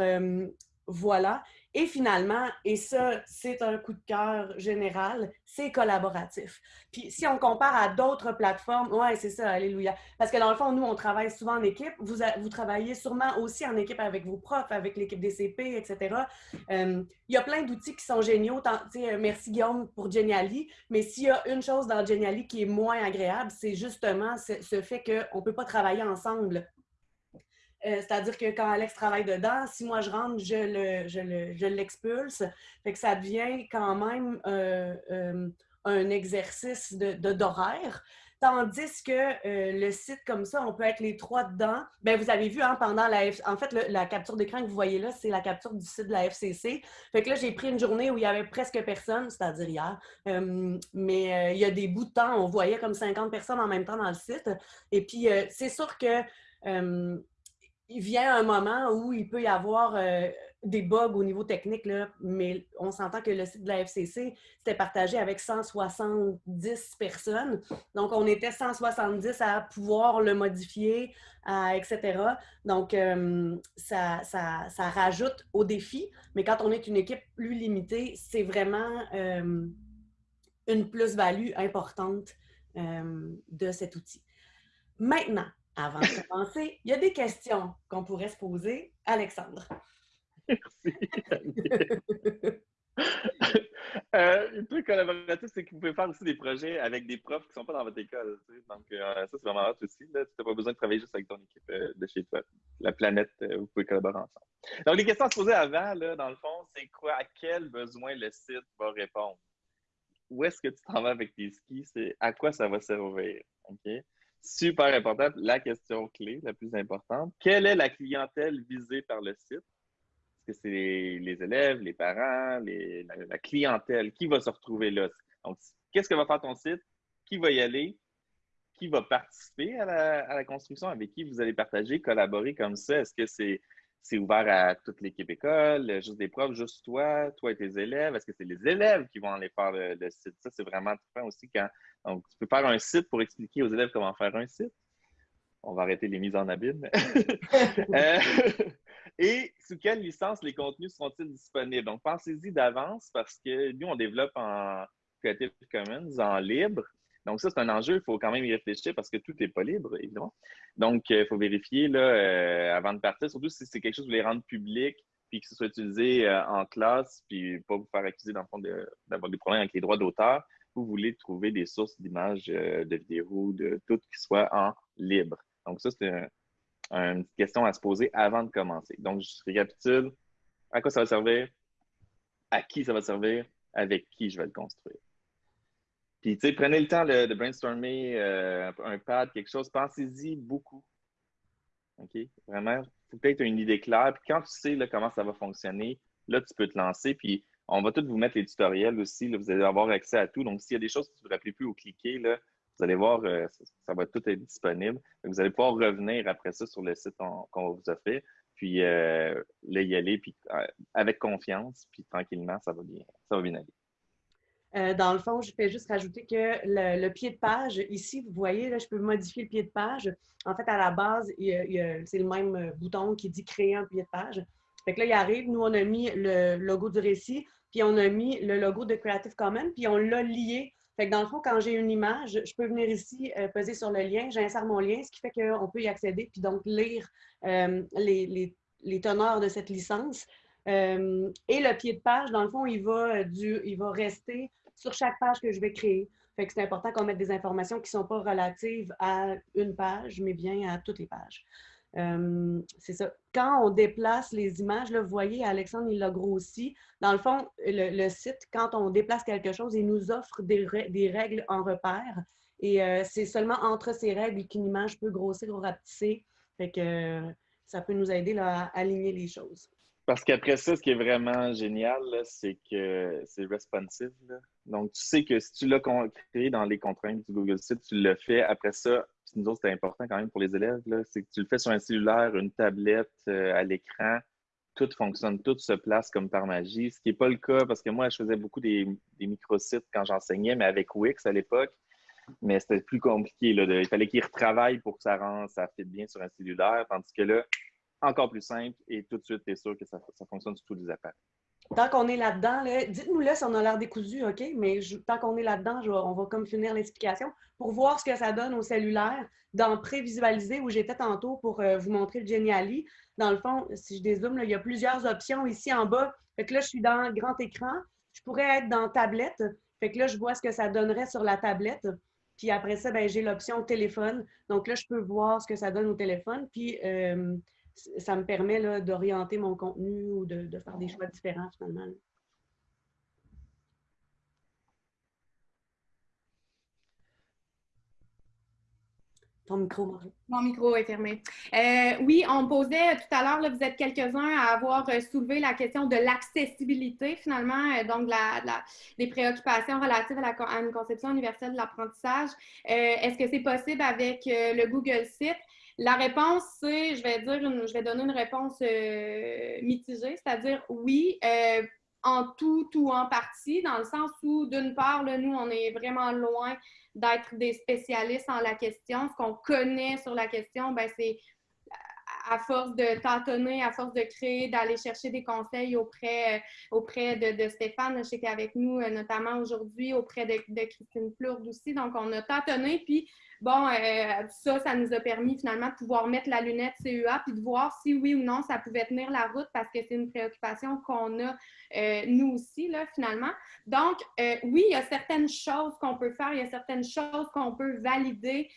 Speaker 1: voilà. Et finalement, et ça, c'est un coup de cœur général, c'est collaboratif. Puis si on compare à d'autres plateformes, ouais, c'est ça, alléluia. Parce que dans le fond, nous, on travaille souvent en équipe. Vous, vous travaillez sûrement aussi en équipe avec vos profs, avec l'équipe des CP, etc. Euh, il y a plein d'outils qui sont géniaux. Euh, merci Guillaume pour Geniali. Mais s'il y a une chose dans Geniali qui est moins agréable, c'est justement ce, ce fait qu'on ne peut pas travailler ensemble euh, c'est-à-dire que quand Alex travaille dedans, si moi je rentre, je l'expulse. Le, fait que ça devient quand même euh, euh, un exercice d'horaire. De, Tandis que le site comme ça, on peut être les trois dedans. Bien, vous avez vu, hein, pendant la... En fait, la capture d'écran que vous voyez là, c'est la capture du site de la FCC. Fait que là, j'ai pris une journée où il y avait presque personne, c'est-à-dire hier. Mais il y a des bouts de temps, on voyait comme 50 personnes en même temps dans le site. Et puis, c'est sûr que il vient un moment où il peut y avoir des bugs au niveau technique, là, mais on s'entend que le site de la FCC, c'était partagé avec 170 personnes. Donc, on était 170 à pouvoir le modifier, etc. Donc, euh, ça, ça, ça, rajoute au défi, mais quand on est une équipe plus limitée, c'est vraiment euh, une plus-value importante euh, de cet outil. Maintenant, avant de commencer, il y a des questions qu'on pourrait se poser. Alexandre.
Speaker 3: Merci. euh, un truc collaboratif, c'est que vous pouvez faire aussi des projets avec des profs qui ne sont pas dans votre école. Donc, euh, ça, c'est vraiment hot aussi. Tu n'as pas besoin de travailler juste avec ton équipe euh, de chez toi. La planète, euh, vous pouvez collaborer ensemble. Donc, les questions à se poser avant, là, dans le fond, c'est quoi, à quel besoin le site va répondre? Où est-ce que tu t'en vas avec tes skis? C'est à quoi ça va servir? OK? Super importante. La question clé, la plus importante. Quelle est la clientèle visée par le site? que c'est les, élèves, les parents, la, clientèle? Qui va se retrouver là? Donc, qu'est-ce que va faire ton site? Qui va y aller? Qui va participer à la, construction? Avec qui vous allez partager, collaborer comme ça? Est-ce que c'est c'est ouvert à toute l'équipe école, juste des profs, juste toi, toi et tes élèves? Est-ce que c'est les élèves qui vont aller faire le, site? Ça, c'est vraiment très aussi quand. Donc, tu peux faire un site pour expliquer aux élèves comment faire un site. On va arrêter les mises en abîme. Euh, et sous quelle licence les contenus seront-ils disponibles? Donc, pensez-y d'avance parce que nous, on développe en Creative Commons, en libre. Donc, ça, c'est un enjeu. Il faut quand même y réfléchir parce que tout n'est pas libre, évidemment. Donc, il faut vérifier là, euh, avant de partir, surtout si c'est quelque chose que vous voulez rendre public puis que ce soit utilisé euh, en classe, puis pas vous faire accuser, dans le fond, d'avoir des problèmes avec les droits d'auteur. Vous voulez trouver des sources d'images, euh, de vidéos, de tout qui soit en libre. Donc, ça, c'est un, une question à se poser avant de commencer. Donc, je récapitule. À quoi ça va servir? À qui ça va servir? Avec qui je vais le construire? Puis, tu sais, prenez le temps de, brainstormer euh, un pad, quelque chose. Pensez-y beaucoup. OK? Vraiment, faut peut-être une idée claire. Puis, quand tu sais comment ça va fonctionner, là, tu peux te lancer. Puis, on va tous vous mettre les tutoriels aussi. vous allez avoir accès à tout. Donc, s'il y a des choses que vous ne vous rappelez plus au cliquer, là, vous allez voir, euh, ça, va tout être disponible. Vous allez pouvoir revenir après ça sur le site qu'on va vous offrir, puis euh, là, y aller, puis avec confiance, puis tranquillement, ça va bien, ça va bien aller.
Speaker 1: Dans le fond, je fais juste rajouter que le, pied de page, ici, vous voyez, là, je peux modifier le pied de page. En fait, à la base, c'est le même bouton qui dit créer un pied de page. Fait que là, il arrive, nous, on a mis le logo du récit, puis on a mis le logo de Creative Commons, puis on l'a lié fait que dans le fond, quand j'ai une image, je peux venir ici, euh, peser sur le lien, j'insère mon lien, ce qui fait qu'on peut y accéder, puis donc lire euh, les, teneurs de cette licence. Euh, et le pied de page, dans le fond, il va, du, il va rester sur chaque page que je vais créer. Fait que c'est important qu'on mette des informations qui ne sont pas relatives à une page, mais bien à toutes les pages. Euh, c'est ça. Quand on déplace les images, là, vous voyez, Alexandre, il l'a grossi. Dans le fond, le, site, quand on déplace quelque chose, il nous offre des, règles en repère. Et euh, c'est seulement entre ces règles qu'une image peut grossir ou rapetisser. Fait que ça peut nous aider à aligner les choses.
Speaker 3: Parce qu'après ça, ce qui est vraiment génial, c'est que c'est responsive. Donc, tu sais que si tu l'as créé dans les contraintes du Google Site, tu le fais. Après ça, nous autres, c'est important quand même pour les élèves, c'est que tu le fais sur un cellulaire, une tablette, euh, à l'écran, tout fonctionne, tout se place comme par magie, ce qui n'est pas le cas parce que moi, je faisais beaucoup des, microsites quand j'enseignais, mais avec Wix à l'époque. Mais c'était plus compliqué. il fallait qu'ils retravaillent pour que ça rende, ça fitte bien sur un cellulaire, tandis que là, encore plus simple et tout de suite, tu es sûr que ça, ça fonctionne sur tous les appareils
Speaker 1: tant qu'on est là-dedans, dites-nous là si on a l'air décousu, OK? Mais tant qu'on est là-dedans, on va comme finir l'explication pour voir ce que ça donne au cellulaire dans prévisualiser où j'étais tantôt pour euh, vous montrer le Geniali. Dans le fond, si je dézoome, il y a plusieurs options ici en bas. Fait que là, je suis dans grand écran. Je pourrais être dans tablette. Fait que là, je vois ce que ça donnerait sur la tablette. Puis après ça, ben, j'ai l'option téléphone. Donc là, je peux voir ce que ça donne au téléphone. Puis euh, ça me permet d'orienter mon contenu ou de, faire des choix différents finalement. ton micro, Marie.
Speaker 2: Mon micro est fermé. Euh, oui, on posait tout à l'heure, vous êtes quelques-uns à avoir euh, soulevé la question de l'accessibilité, finalement, euh, donc la, des préoccupations relatives à, une conception universelle de l'apprentissage. Est-ce que c'est possible avec le Google Site? La réponse, c'est, je vais dire, je vais donner une réponse mitigée, c'est-à-dire oui, en tout ou en partie, dans le sens où, d'une part, nous, on est vraiment loin d'être des spécialistes en la question. Ce qu'on connaît sur la question, ben, c'est à force de tâtonner, à force de créer, d'aller chercher des conseils auprès, auprès de, Stéphane, je sais qu'il est avec nous, euh, notamment aujourd'hui, auprès de, de Christine Plourde aussi. Donc, on a tâtonné, puis bon, euh, ça, ça nous a permis finalement de pouvoir mettre la lunette CEA puis de voir si oui ou non ça pouvait tenir la route parce que c'est une préoccupation qu'on a euh, nous aussi, là, finalement. Donc, euh, oui, il y a certaines choses qu'on peut faire, il y a certaines choses qu'on peut valider,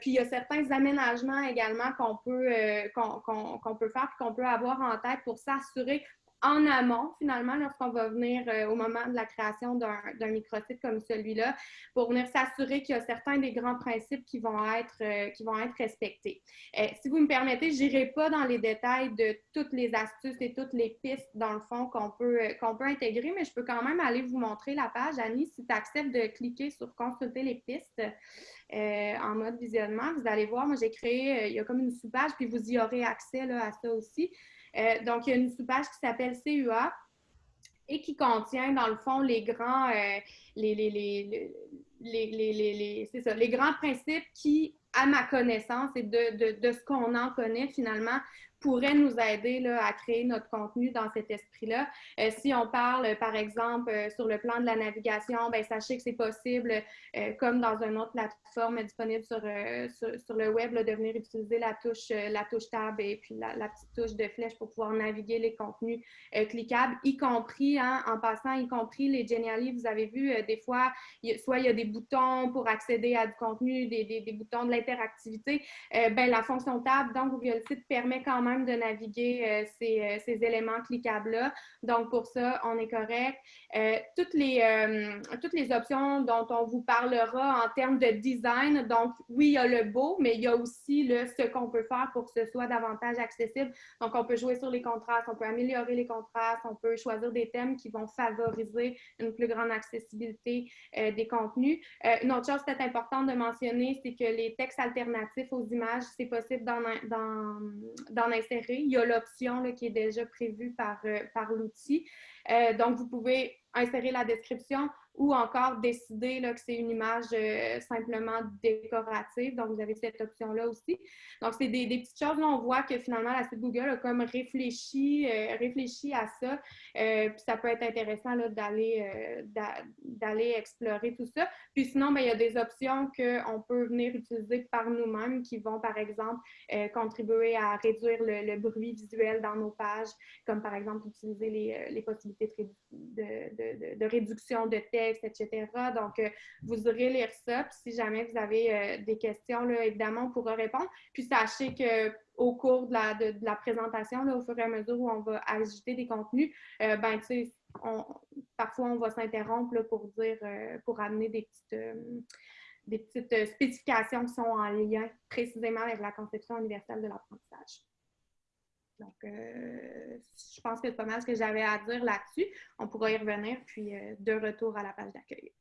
Speaker 2: puis il y a certains aménagements également qu'on peut, qu'on peut faire qu'on peut avoir en tête pour s'assurer en amont, finalement, lorsqu'on va venir euh, au moment de la création d'un microsite comme celui-là, pour venir s'assurer qu'il y a certains des grands principes qui vont être, euh, respectés. Euh, si vous me permettez, je n'irai pas dans les détails de toutes les astuces et toutes les pistes, dans le fond, qu'on peut, qu'on peut intégrer, mais je peux quand même aller vous montrer la page. Annie, si tu acceptes de cliquer sur « Consulter les pistes », en mode visionnement. Vous allez voir, moi j'ai créé, il y a comme une sous-page, puis vous y aurez accès à ça aussi. Euh, donc, il y a une sous-page qui s'appelle CUA et qui contient, dans le fond, les grands, euh, les, les, les, les, grands principes qui, à ma connaissance et de, de, de ce qu'on en connaît finalement, pourrait nous aider là, à créer notre contenu dans cet esprit-là. Euh, si on parle, par exemple, euh, sur le plan de la navigation, ben, sachez que c'est possible, euh, comme dans une autre plateforme disponible sur, sur, le web, de venir utiliser la touche, la touche tab et puis la, petite touche de flèche pour pouvoir naviguer les contenus cliquables, y compris, hein, en passant, y compris les Geniali, vous avez vu, des fois, soit il y a des boutons pour accéder à du contenu, des, des, boutons de l'interactivité. ben, la fonction tab dans Google Site permet quand même de naviguer euh, ces, euh, ces, éléments cliquables-là. Donc, pour ça, on est correct. Euh, toutes, les, toutes les options dont on vous parlera en termes de design, donc oui, il y a le beau, mais il y a aussi le, ce qu'on peut faire pour que ce soit davantage accessible. Donc, on peut jouer sur les contrastes, on peut améliorer les contrastes, on peut choisir des thèmes qui vont favoriser une plus grande accessibilité des contenus. une autre chose peut-être importante de mentionner, c'est que les textes alternatifs aux images, c'est possible d'en il y a l'option qui est déjà prévue par, euh, par l'outil. Euh, donc, vous pouvez insérer la description ou encore décider que c'est une image euh, simplement décorative. Donc, vous avez cette option-là aussi. Donc, c'est des, petites choses. Là, on voit que finalement, la suite Google a comme réfléchi, euh, réfléchi à ça. Euh, puis, ça peut être intéressant d'aller explorer tout ça. Puis, sinon, ben, il y a des options qu'on peut venir utiliser par nous-mêmes qui vont, par exemple, contribuer à réduire le, bruit visuel dans nos pages, comme par exemple utiliser les, les possibilités de, de, réduction de texte etc. Donc, euh, vous aurez lire ça. Puis si jamais vous avez euh, des questions, évidemment, on pourra répondre. Puis sachez que au cours de la, présentation, au fur et à mesure où on va ajouter des contenus, euh, ben, parfois on va s'interrompre pour dire, pour amener des petites spécifications qui sont en lien précisément avec la conception universelle de l'apprentissage. Donc, euh, je pense que c'est pas mal ce que j'avais à dire là-dessus. On pourra y revenir, puis euh, de retour à la page d'accueil.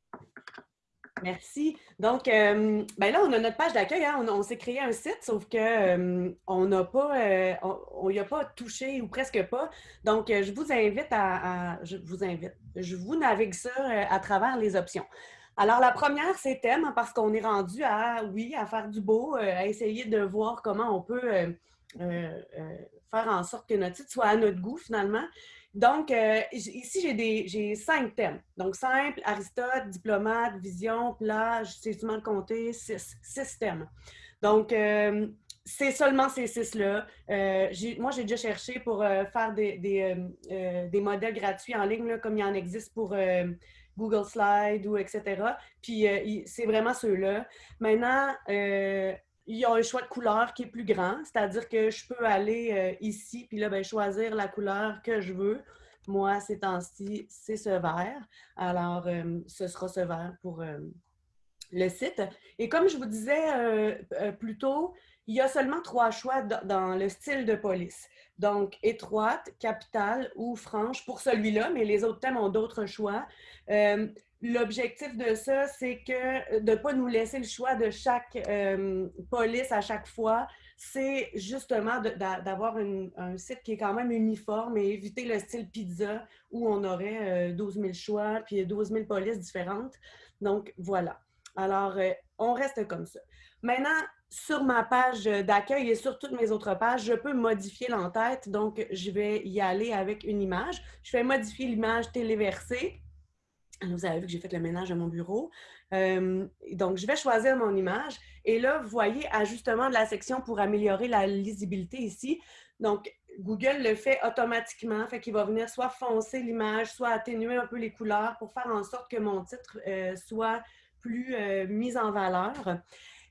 Speaker 1: Merci. Donc, euh, ben là, on a notre page d'accueil. Hein. On, s'est créé un site, sauf que on n'a pas, on n'y a pas touché ou presque pas. Donc, je vous invite à, je vous invite, je vous navigue ça à travers les options. Alors, la première, c'est thème, parce qu'on est rendu à, oui, à faire du beau, à essayer de voir comment on peut en sorte que notre site soit à notre goût finalement. Donc, euh, ici, j'ai cinq thèmes. Donc, simple, Aristote, diplomate, vision, plage, c'est le compter, six, six thèmes. Donc, euh, c'est seulement ces six-là. Euh, moi, j'ai déjà cherché pour faire des, des, des, modèles gratuits en ligne, comme il en existe pour Google Slide ou etc. Puis, c'est vraiment ceux-là. Maintenant, il y a un choix de couleur qui est plus grand, c'est-à-dire que je peux aller euh, ici, puis là, ben, choisir la couleur que je veux. Moi, ces temps-ci, c'est ce vert. Alors, euh, ce sera ce vert pour euh, le site. Et comme je vous disais plus tôt, il y a seulement trois choix dans le style de police. Donc, étroite, capitale ou franche pour celui-là, mais les autres thèmes ont d'autres choix. L'objectif de ça, c'est que de ne pas nous laisser le choix de chaque police à chaque fois. C'est justement d'avoir un site qui est quand même uniforme et éviter le style pizza où on aurait 12 000 choix puis 12 000 polices différentes. Donc, voilà. Alors, euh, on reste comme ça. Maintenant, sur ma page d'accueil et sur toutes mes autres pages, je peux modifier l'entête. Donc, je vais y aller avec une image. Je fais modifier l'image téléversée. Vous avez vu que j'ai fait le ménage à mon bureau. Donc, je vais choisir mon image. Et là, vous voyez, ajustement de la section pour améliorer la lisibilité ici. Donc, Google le fait automatiquement, fait qu'il va venir soit foncer l'image, soit atténuer un peu les couleurs pour faire en sorte que mon titre euh, soit plus euh, mise en valeur.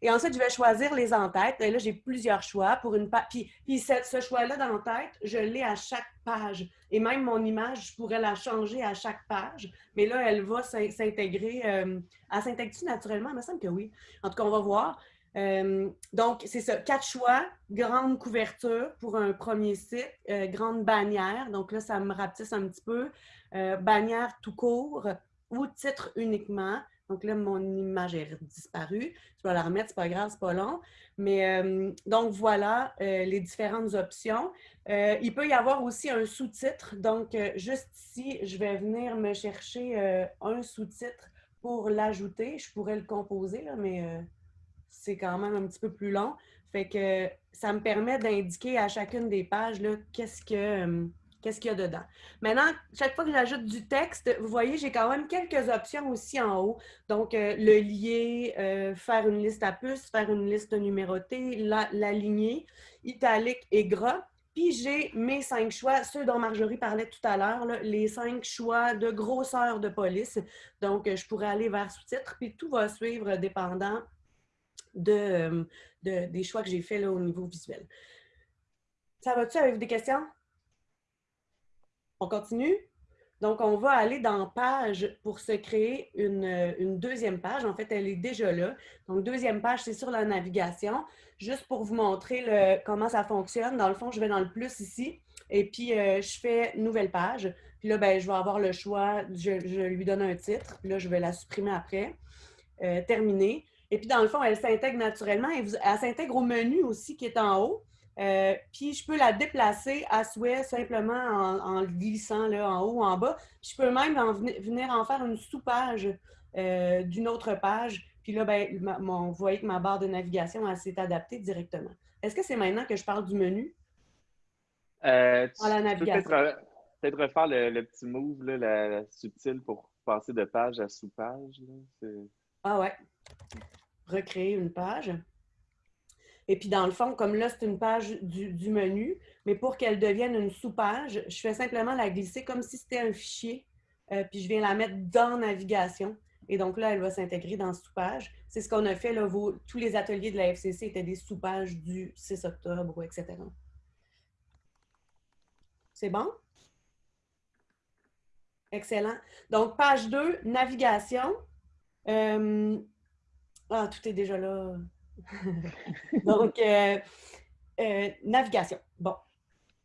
Speaker 1: Et ensuite, je vais choisir les en-têtes. Et là, j'ai plusieurs choix pour une page. Puis, puis ce, choix-là d'en-tête, je l'ai à chaque page. Et même mon image, je pourrais la changer à chaque page. Mais là, elle va s'intégrer. Euh, elle s'intègre naturellement? Il me semble que oui. En tout cas, on va voir. Euh, donc, c'est ça. Quatre choix. Grande couverture pour un premier site. grande bannière. Donc là, ça me rapetisse un petit peu. bannière tout court ou titre uniquement. Donc là, mon image est disparue. Je vais la remettre, c'est pas grave, c'est pas long. Mais euh, donc voilà euh, les différentes options. Euh, il peut y avoir aussi un sous-titre. Donc, juste ici, je vais venir me chercher un sous-titre pour l'ajouter. Je pourrais le composer, là, mais c'est quand même un petit peu plus long. Fait que ça me permet d'indiquer à chacune des pages qu'est-ce que qu'est-ce qu'il y a dedans. Maintenant, chaque fois que j'ajoute du texte, vous voyez, j'ai quand même quelques options aussi en haut. Donc, euh, le lier, euh, faire une liste à puces, faire une liste numérotée, l'aligner, italique et gras. Puis j'ai mes cinq choix, ceux dont Marjorie parlait tout à l'heure, les cinq choix de grosseur de police. Donc, je pourrais aller vers sous-titres, puis tout va suivre dépendant de, des choix que j'ai faits au niveau visuel. Ça va-tu avec des questions? On continue? Donc, on va aller dans Page pour se créer une, deuxième page. En fait, elle est déjà là. Donc, deuxième page, c'est sur la navigation. Juste pour vous montrer comment ça fonctionne. Dans le fond, je vais dans le plus ici et puis euh, je fais Nouvelle page. Puis là, ben, je vais avoir le choix. Je, lui donne un titre. Puis là, je vais la supprimer après. Euh, terminer. Et puis, dans le fond, elle s'intègre naturellement. Et elle s'intègre au menu aussi qui est en haut. Euh, puis je peux la déplacer à souhait simplement en, glissant là, en haut ou en bas. je peux même venir en faire une sous-page euh, d'une autre page. Puis là, ben, vous voyez que ma barre de navigation s'est adaptée directement. Est-ce que c'est maintenant que je parle du menu?
Speaker 3: Euh, la navigation. Peut-être refaire le, petit move, là, la, subtile pour passer de page à sous-page.
Speaker 1: Ah ouais. Recréer une page. Et puis, dans le fond, comme là, c'est une page du, menu, mais pour qu'elle devienne une sous-page, je fais simplement la glisser comme si c'était un fichier, euh, puis je viens la mettre dans Navigation. Et donc là, elle va s'intégrer dans sous-page. C'est ce qu'on a fait, là, tous les ateliers de la FCC étaient des sous-pages du 6 octobre, etc. C'est bon? Excellent. Donc, page 2, navigation. Euh, ah, tout est déjà là. Donc, euh, euh, navigation. Bon.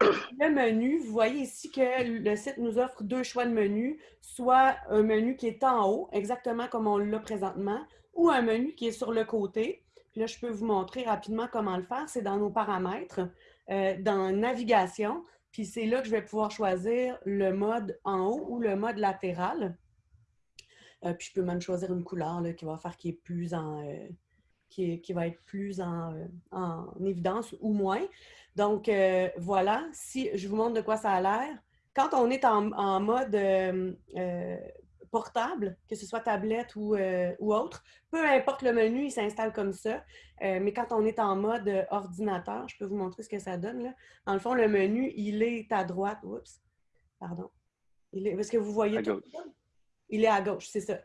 Speaker 1: Le menu, vous voyez ici que le site nous offre deux choix de menu, soit un menu qui est en haut, exactement comme on l'a présentement, ou un menu qui est sur le côté. Puis là, je peux vous montrer rapidement comment le faire. C'est dans nos paramètres, euh, dans navigation. Puis c'est là que je vais pouvoir choisir le mode en haut ou le mode latéral. puis je peux même choisir une couleur qui va faire qu'il est plus en, qui, va être plus en, évidence ou moins. Donc, euh, voilà, si je vous montre de quoi ça a l'air. Quand on est en, mode euh, euh, portable, que ce soit tablette ou, ou, autre, peu importe le menu, il s'installe comme ça. mais quand on est en mode ordinateur, je peux vous montrer ce que ça donne. Là. Dans le fond, le menu, il est à droite. Oups, pardon. Il est, est-ce que vous voyez tout il est à gauche, c'est ça.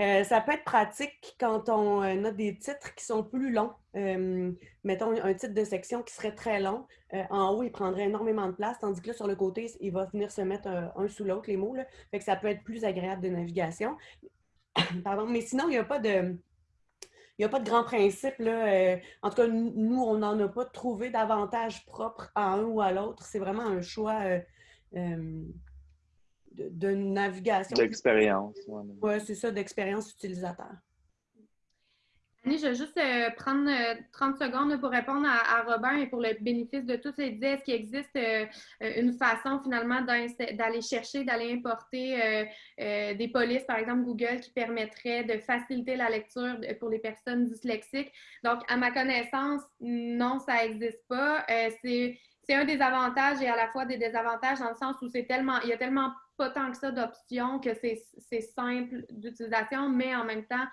Speaker 1: Euh, ça peut être pratique quand on euh, a des titres qui sont plus longs. Euh, mettons un titre de section qui serait très long. en haut, il prendrait énormément de place, tandis que là, sur le côté, il va venir se mettre un, sous l'autre, les mots. Fait que ça peut être plus agréable de navigation. Pardon. Mais sinon, il n'y a pas de n'y a pas de grand principe. Là. en tout cas, nous, on n'en a pas trouvé d'avantage propre à un ou à l'autre. C'est vraiment un choix de, navigation.
Speaker 3: D'expérience.
Speaker 1: Oui, c'est ça, d'expérience utilisateur.
Speaker 2: Annie, je vais juste euh, prendre 30 euh, secondes pour répondre à, Robin et pour le bénéfice de tous ces idées. Est-ce qu'il existe euh, une façon finalement d'aller chercher, d'aller importer des polices, par exemple Google, qui permettrait de faciliter la lecture pour les personnes dyslexiques? Donc, à ma connaissance, non, ça n'existe pas. c'est un des avantages et à la fois des désavantages dans le sens où c'est tellement, il y a tellement pas tant que ça d'options que c'est simple d'utilisation, mais en même temps,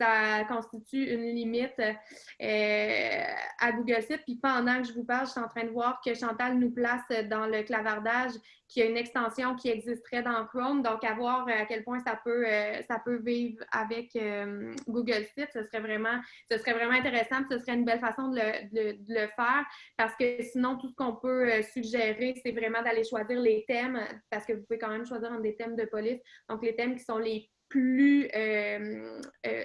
Speaker 2: ça constitue une limite euh, à Google Site. Puis pendant que je vous parle, je suis en train de voir que Chantal nous place dans le clavardage qui a une extension qui existerait dans Chrome. Donc, à voir à quel point ça peut, euh, ça peut vivre avec euh, Google Site, ce serait, vraiment, ce serait vraiment intéressant. Ce serait une belle façon de le, faire parce que sinon, tout ce qu'on peut suggérer, c'est vraiment d'aller choisir les thèmes parce que vous pouvez quand même choisir un des thèmes de police. Donc, les thèmes qui sont les plus euh, euh,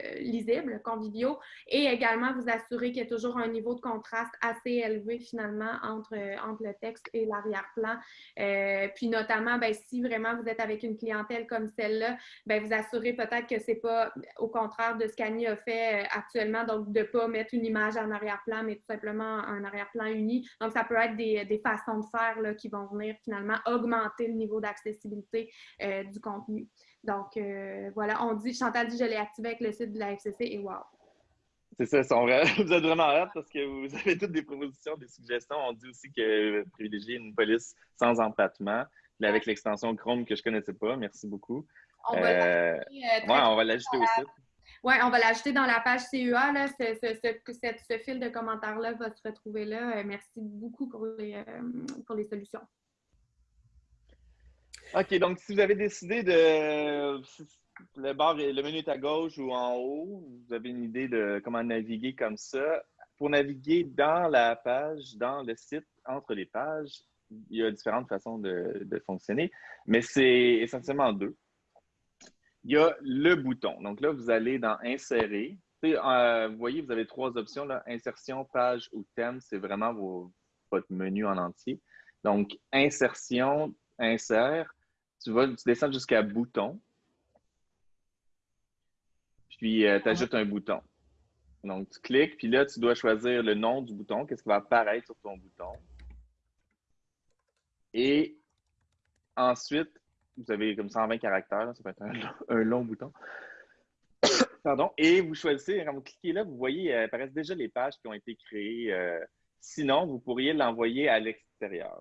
Speaker 2: et également vous assurer qu'il y a toujours un niveau de contraste assez élevé finalement entre, entre le texte et l'arrière-plan. Euh, puis notamment, ben, si vraiment vous êtes avec une clientèle comme celle-là, ben, vous assurez peut-être que c'est pas au contraire de ce qu'Annie a fait actuellement, donc de ne pas mettre une image en arrière-plan, mais tout simplement un arrière-plan uni. Donc, ça peut être des, des façons de faire là, qui vont venir finalement augmenter le niveau d'accessibilité du contenu. Donc, euh, voilà, on dit, Chantal dit, je l'ai activé avec le site de la FCC et wow.
Speaker 3: C'est ça, vous êtes vraiment hâte parce que vous avez toutes des propositions, des suggestions. On dit aussi que privilégier une police sans empattement, avec l'extension Chrome que je ne connaissais pas. Merci beaucoup. On va euh, euh, l'ajouter au site.
Speaker 2: Oui, on va l'ajouter dans la page CEA. Là, ce, fil de commentaires-là va se retrouver là. Merci beaucoup pour pour les solutions.
Speaker 3: OK, donc si vous avez décidé de. Le bar, le menu est à gauche ou en haut, vous avez une idée de comment naviguer comme ça. Pour naviguer dans la page, dans le site, entre les pages, il y a différentes façons de, fonctionner, mais c'est essentiellement deux. Il y a le bouton. Donc là, vous allez dans Insérer. Euh, vous voyez, vous avez trois options. Insertion, page ou thème, c'est vraiment votre menu en entier. Donc, Insertion, Insère tu vas, tu descends jusqu'à bouton. Puis, euh, tu ajoutes un bouton. Donc, tu cliques, puis là, tu dois choisir le nom du bouton, qu'est-ce qui va apparaître sur ton bouton. Et ensuite, vous avez comme 120 caractères, ça peut être un, long, bouton. Pardon. Et vous choisissez, quand vous cliquez là, vous voyez, euh, apparaissent déjà les pages qui ont été créées. Euh, sinon, vous pourriez l'envoyer à l'extérieur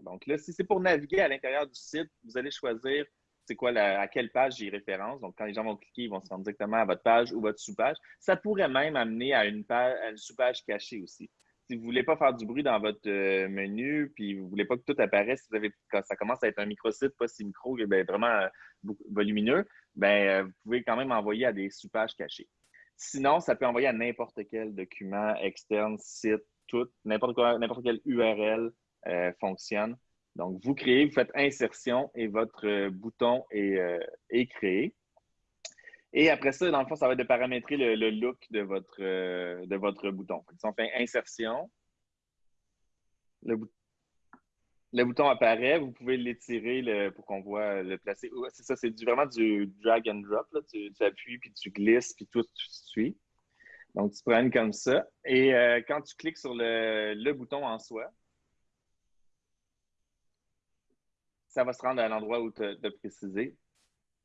Speaker 3: donc là, si c'est pour naviguer à l'intérieur du site, vous allez choisir c'est quoi à quelle page j'ai référence. Donc, quand les gens vont cliquer, ils vont se rendre directement à votre page ou votre sous-page. Ça pourrait même amener à une, page, sous-page cachée aussi. Si vous ne voulez pas faire du bruit dans votre euh, menu, puis vous ne voulez pas que tout apparaisse, vous avez, quand ça commence à être un microsite, pas si micro, ben, vraiment euh, volumineux, ben, euh, vous pouvez quand même envoyer à des sous-pages cachées. Sinon, ça peut envoyer à n'importe quel document externe, site, tout, n'importe quelle URL euh, fonctionne. Donc, vous créez, vous faites insertion et votre euh, bouton euh, est, créé. Et après ça, dans le fond, ça va être de paramétrer le, look de votre, de votre bouton. Si on fait insertion, le, bouton apparaît, vous pouvez l'étirer pour qu'on voit le placer. C'est ça, c'est vraiment du drag and drop. Tu, appuies, puis tu glisses, puis tout, tu suis. Donc, tu prends comme ça. Et quand tu cliques sur le bouton en soi, ça va se rendre à l'endroit où tu as, précisé.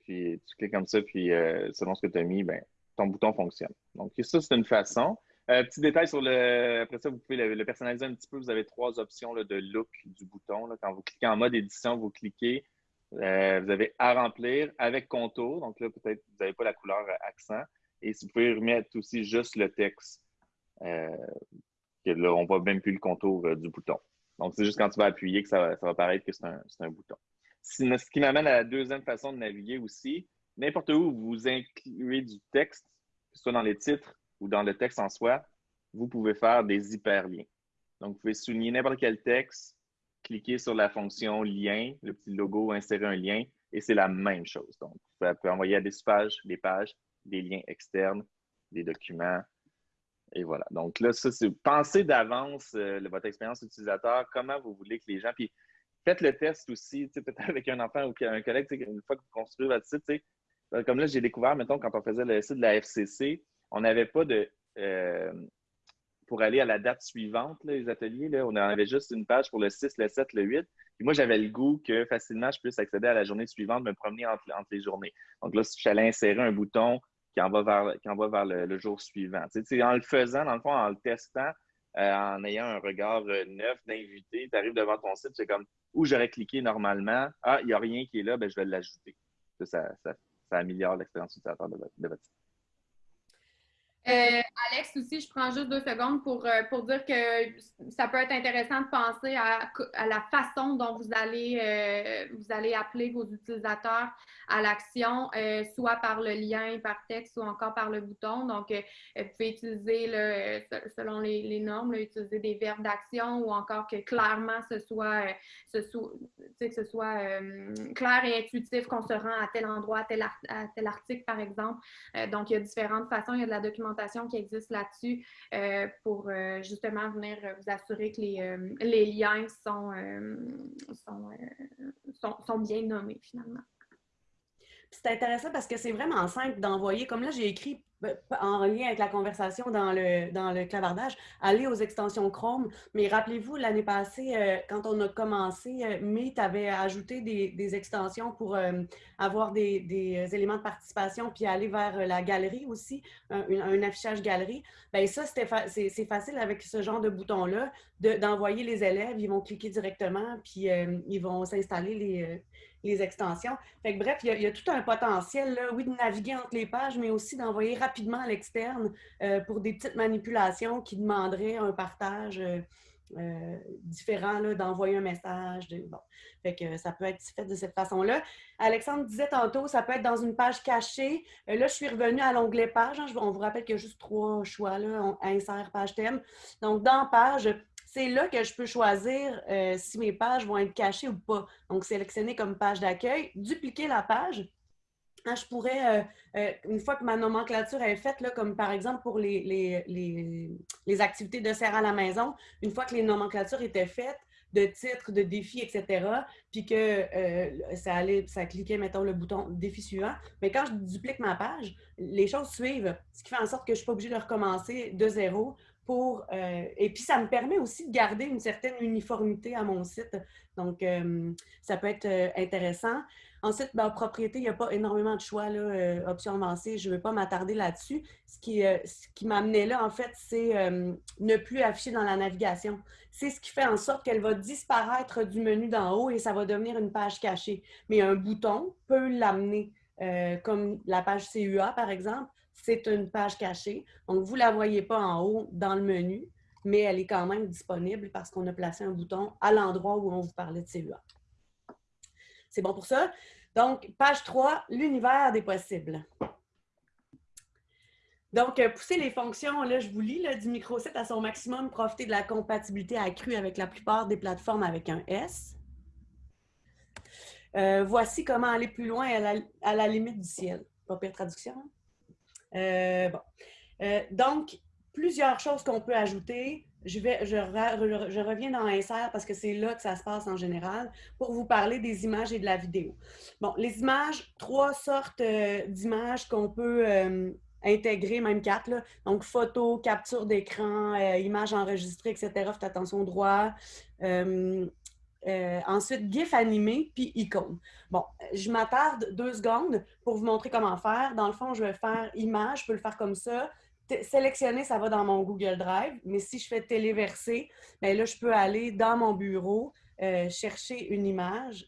Speaker 3: Puis tu cliques comme ça, puis euh, selon ce que tu as mis, ben, ton bouton fonctionne. Donc, ça, c'est une façon. Euh, petit détail sur le. Après ça, vous pouvez le, personnaliser un petit peu. Vous avez trois options de look du bouton. Quand vous cliquez en mode édition, vous cliquez. Euh, vous avez à remplir avec contour. Donc là, peut-être vous n'avez pas la couleur accent. Et si vous pouvez remettre aussi juste le texte. que là, on ne voit même plus le contour du bouton. Donc, c'est juste quand tu vas appuyer que ça, va paraître que c'est un, bouton. Ce qui m'amène à la deuxième façon de naviguer aussi. N'importe où vous incluez du texte, que ce soit dans les titres ou dans le texte en soi, vous pouvez faire des hyperliens. Donc, vous pouvez souligner n'importe quel texte, cliquer sur la fonction lien, le petit logo, insérer un lien, et c'est la même chose. Donc, vous pouvez envoyer à des pages, des pages, des liens externes, des documents, Et voilà. Donc là, ça, c'est pensez d'avance euh, votre expérience utilisateur, comment vous voulez que les gens. Puis faites le test aussi, peut-être avec un enfant ou un collègue, une fois que vous construisez votre site, comme là, j'ai découvert, mettons, quand on faisait le site de la FCC, on n'avait pas de. Euh, pour aller à la date suivante, les ateliers, on avait juste une page pour le 6, le 7, le 8. Puis moi, j'avais le goût que facilement, je puisse accéder à la journée suivante, me promener entre, entre les journées. Donc là, si j'allais insérer un bouton qui en va vers, qui vers le, jour suivant. en le faisant, dans le fond, en le testant, euh, en ayant un regard euh, neuf d'invité, tu arrives devant ton site, c'est comme où j'aurais cliqué normalement? Ah, il n'y a rien qui est là, ben, je vais l'ajouter. Ça, améliore l'expérience utilisateur de votre site.
Speaker 2: Euh, Alex aussi, je prends juste deux secondes pour, euh, pour dire que ça peut être intéressant de penser à, la façon dont vous allez, euh, vous allez appeler vos utilisateurs à l'action, soit par le lien, par texte ou encore par le bouton. Donc, vous pouvez utiliser, selon les, normes, utiliser des verbes d'action ou encore que clairement ce soit, ce soit, que ce soit clair et intuitif qu'on se rend à tel endroit, à tel, à tel article, par exemple. donc, il y a différentes façons. Il y a de la documentation qui existe là-dessus euh, pour euh, justement venir vous assurer que les, euh, liens sont, sont, sont, bien nommés finalement.
Speaker 1: C'est intéressant parce que c'est vraiment simple d'envoyer. Comme là, j'ai écrit en lien avec la conversation dans le, dans le clavardage, aller aux extensions Chrome. Mais rappelez-vous, l'année passée, euh, quand on a commencé, euh, Meet avait ajouté des, extensions pour euh, avoir des, éléments de participation, puis aller vers la galerie aussi, un, affichage galerie. Bien, ça, c'est facile avec ce genre de bouton-là d'envoyer les élèves. Ils vont cliquer directement, puis ils vont s'installer les extensions. Fait bref, il y, a, tout un potentiel, là, oui, de naviguer entre les pages, mais aussi d'envoyer rapidement à l'externe euh, pour des petites manipulations qui demanderaient un partage euh, euh, différent, d'envoyer un message. ça peut être fait de cette façon-là. Alexandre disait tantôt, ça peut être dans une page cachée. là, je suis revenue à l'onglet page. Hein. on vous rappelle qu'il y a juste trois choix, là. On insère page thème. Donc, dans page, c'est là que je peux choisir si mes pages vont être cachées ou pas. Donc, sélectionner comme page d'accueil, dupliquer la page. Hein, je pourrais, euh, euh, une fois que ma nomenclature est faite, là, comme par exemple pour les, les, activités de serre à la maison, une fois que les nomenclatures étaient faites, de titres, de défis, etc., puis que ça allait, ça cliquait, mettons, le bouton défi suivant. Mais quand je duplique ma page, les choses suivent, ce qui fait en sorte que je ne suis pas obligée de recommencer de zéro pour, euh, et puis, ça me permet aussi de garder une certaine uniformité à mon site. Donc, euh, ça peut être euh, intéressant. Ensuite, ben, propriété, il n'y a pas énormément de choix, là, option avancée. Je ne vais pas m'attarder là-dessus. Ce qui, qui m'amenait là, en fait, c'est ne plus afficher dans la navigation. C'est ce qui fait en sorte qu'elle va disparaître du menu d'en haut et ça va devenir une page cachée. Mais un bouton peut l'amener, comme la page CUA, par exemple c'est une page cachée. Donc, vous ne la voyez pas en haut dans le menu, mais elle est quand même disponible parce qu'on a placé un bouton à l'endroit où on vous parlait de CEA. C'est bon pour ça? Donc, page 3, l'univers des possibles. Donc, euh, pousser les fonctions, là, je vous lis, là, du microsite à son maximum, profiter de la compatibilité accrue avec la plupart des plateformes avec un S. Euh, voici comment aller plus loin à la, limite du ciel. Pas pire traduction. Hein? Euh, donc, plusieurs choses qu'on peut ajouter. Je, reviens dans Insert parce que c'est là que ça se passe en général pour vous parler des images et de la vidéo. Bon, les images, trois sortes euh, d'images qu'on peut intégrer, même quatre. Là. Donc, photo, capture d'écran, images enregistrées, etc. Faites attention droit. Euh, ensuite, GIF animé, puis icône. Bon, je m'attarde deux secondes pour vous montrer comment faire. Dans le fond, je vais faire image, je peux le faire comme ça. Sélectionner, ça va dans mon Google Drive, mais si je fais téléverser, bien là, je peux aller dans mon bureau, euh, chercher une image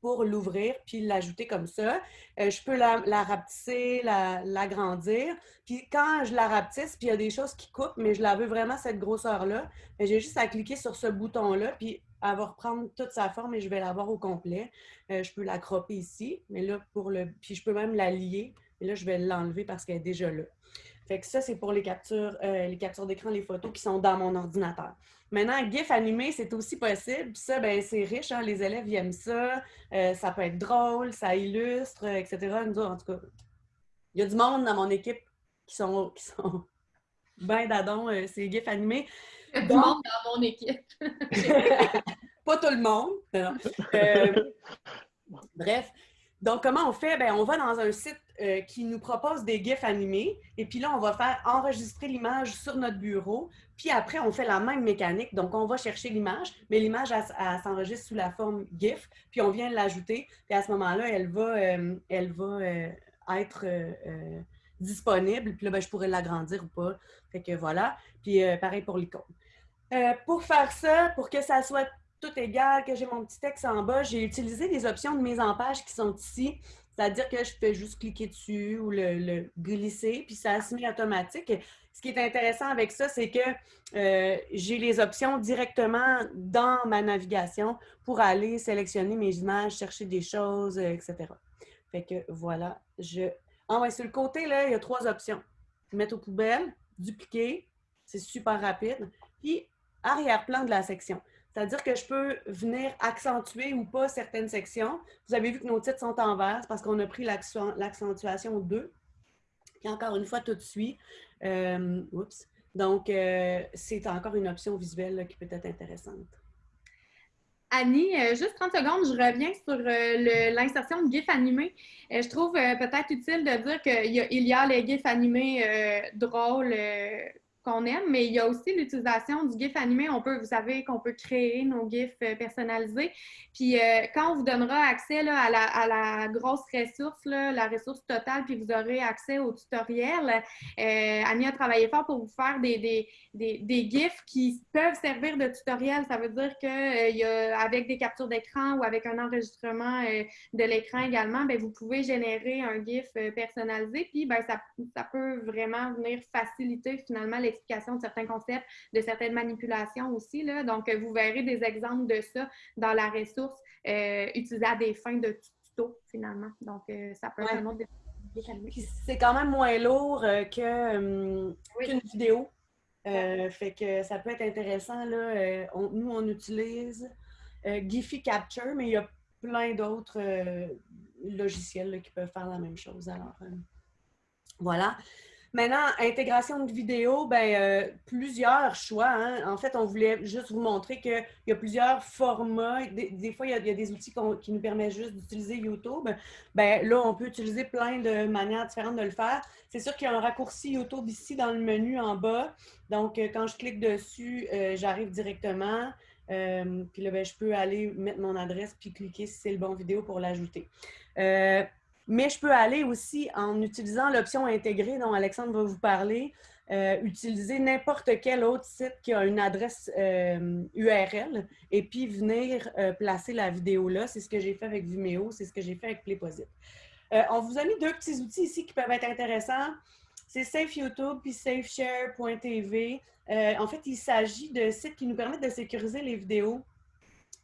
Speaker 1: pour l'ouvrir puis l'ajouter comme ça. Euh, je peux la, rapetisser, l'agrandir. puis quand je la rapetisse, puis il y a des choses qui coupent, mais je la veux vraiment cette grosseur-là, ben, j'ai juste à cliquer sur ce bouton-là, puis elle va reprendre toute sa forme et je vais l'avoir au complet. Euh, je peux la cropper ici, mais là, pour le. Puis je peux même la lier. Et là, je vais l'enlever parce qu'elle est déjà là. Fait que ça, c'est pour les captures, euh, les captures d'écran, les photos qui sont dans mon ordinateur. Maintenant, GIF animé, c'est aussi possible. Ça, ben, c'est riche, hein? les élèves aiment ça. Euh, ça peut être drôle, ça illustre, etc. Nous, en tout cas, il y a du monde dans mon équipe qui sont, qui sont ben d'adon ces GIFs animés.
Speaker 2: Il y a du monde dans mon équipe.
Speaker 1: pas tout le monde. bref, donc comment on fait? Ben, on va dans un site euh, qui nous propose des GIFs animés. Et puis là, on va faire enregistrer l'image sur notre bureau. Puis après, on fait la même mécanique. Donc, on va chercher l'image, mais l'image, elle, s'enregistre sous la forme GIF. Puis on vient l'ajouter. Puis à ce moment-là, elle va, euh, elle va euh, être disponible. Puis là, ben, je pourrais l'agrandir ou pas. Fait que voilà. Puis pareil pour l'icône. pour faire ça, pour que ça soit tout égal, que j'ai mon petit texte en bas, j'ai utilisé les options de mise en page qui sont ici. C'est-à-dire que je fais juste cliquer dessus ou le, glisser, puis ça se met automatique. Ce qui est intéressant avec ça, c'est que euh, j'ai les options directement dans ma navigation pour aller sélectionner mes images, chercher des choses, euh, etc. Fait que voilà, je... Ah ouais, sur le côté, là, il y a trois options. Mettre aux poubelles, dupliquer, c'est super rapide, puis arrière-plan de la section. C'est-à-dire que je peux venir accentuer ou pas certaines sections. Vous avez vu que nos titres sont en vert, parce qu'on a pris l'accentuation 2. Puis encore une fois, tout de suite. Euh, oups. Donc, euh, c'est encore une option visuelle qui peut être intéressante.
Speaker 2: Annie, euh, juste 30 secondes, je reviens sur l'insertion de GIF animés. je trouve peut-être utile de dire qu'il y, y, a les GIFs animés drôles qu'on aime, mais il y a aussi l'utilisation du GIF animé. On peut, vous savez qu'on peut créer nos GIFs euh, personnalisés. Puis euh, quand on vous donnera accès à, la, grosse ressource, la ressource totale, puis vous aurez accès au tutoriel, euh, Annie a travaillé fort pour vous faire des, GIFs qui peuvent servir de tutoriel. Ça veut dire qu'avec des captures d'écran ou avec un enregistrement de l'écran également, bien, vous pouvez générer un GIF personnalisé. Puis ben, ça, ça peut vraiment venir faciliter finalement de certains concepts, de certaines manipulations aussi. Là. Donc, vous verrez des exemples de ça dans la ressource euh, utilisée à des fins de tuto, finalement. Donc, euh, ça peut être un autre
Speaker 1: C'est quand même moins lourd euh, qu'une vidéo. fait que ça peut être intéressant. Là, nous, on utilise Giphy Capture, mais il y a plein d'autres logiciels qui peuvent faire la même chose. Alors, voilà. Maintenant, intégration de vidéo, ben, euh, plusieurs choix. Hein. En fait, on voulait juste vous montrer qu'il y a plusieurs formats. Des, fois, il y, a, des outils qui nous permettent juste d'utiliser YouTube. Ben, là, on peut utiliser plein de manières différentes de le faire. C'est sûr qu'il y a un raccourci YouTube ici dans le menu en bas. Donc, euh, quand je clique dessus, euh, j'arrive directement. puis là, ben, je peux aller mettre mon adresse puis cliquer si c'est le bon vidéo pour l'ajouter. Mais je peux aller aussi en utilisant l'option intégrée dont Alexandre va vous parler, euh, utiliser n'importe quel autre site qui a une adresse URL euh, et puis venir euh, placer la vidéo là. C'est ce que j'ai fait avec Vimeo, c'est ce que j'ai fait avec Playposit. on vous a mis deux petits outils ici qui peuvent être intéressants. C'est Safe YouTube puis SafeShare.tv. en fait, il s'agit de sites qui nous permettent de sécuriser les vidéos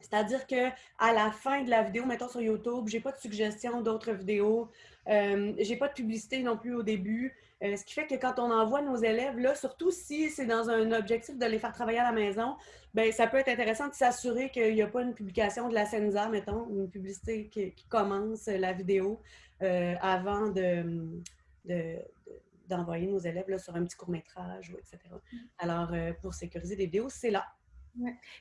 Speaker 1: c'est-à-dire qu'à la fin de la vidéo, mettons sur YouTube, j'ai pas de suggestion d'autres vidéos, euh, j'ai pas de publicité non plus au début. Euh, ce qui fait que quand on envoie nos élèves, là, surtout si c'est dans un objectif de les faire travailler à la maison, ben ça peut être intéressant de s'assurer qu'il n'y a pas une publication de la Senza, mettons, une publicité qui, commence la vidéo euh, avant de, d'envoyer nos élèves là, sur un petit court-métrage, etc. Mm. Alors, euh, pour sécuriser des vidéos, c'est là.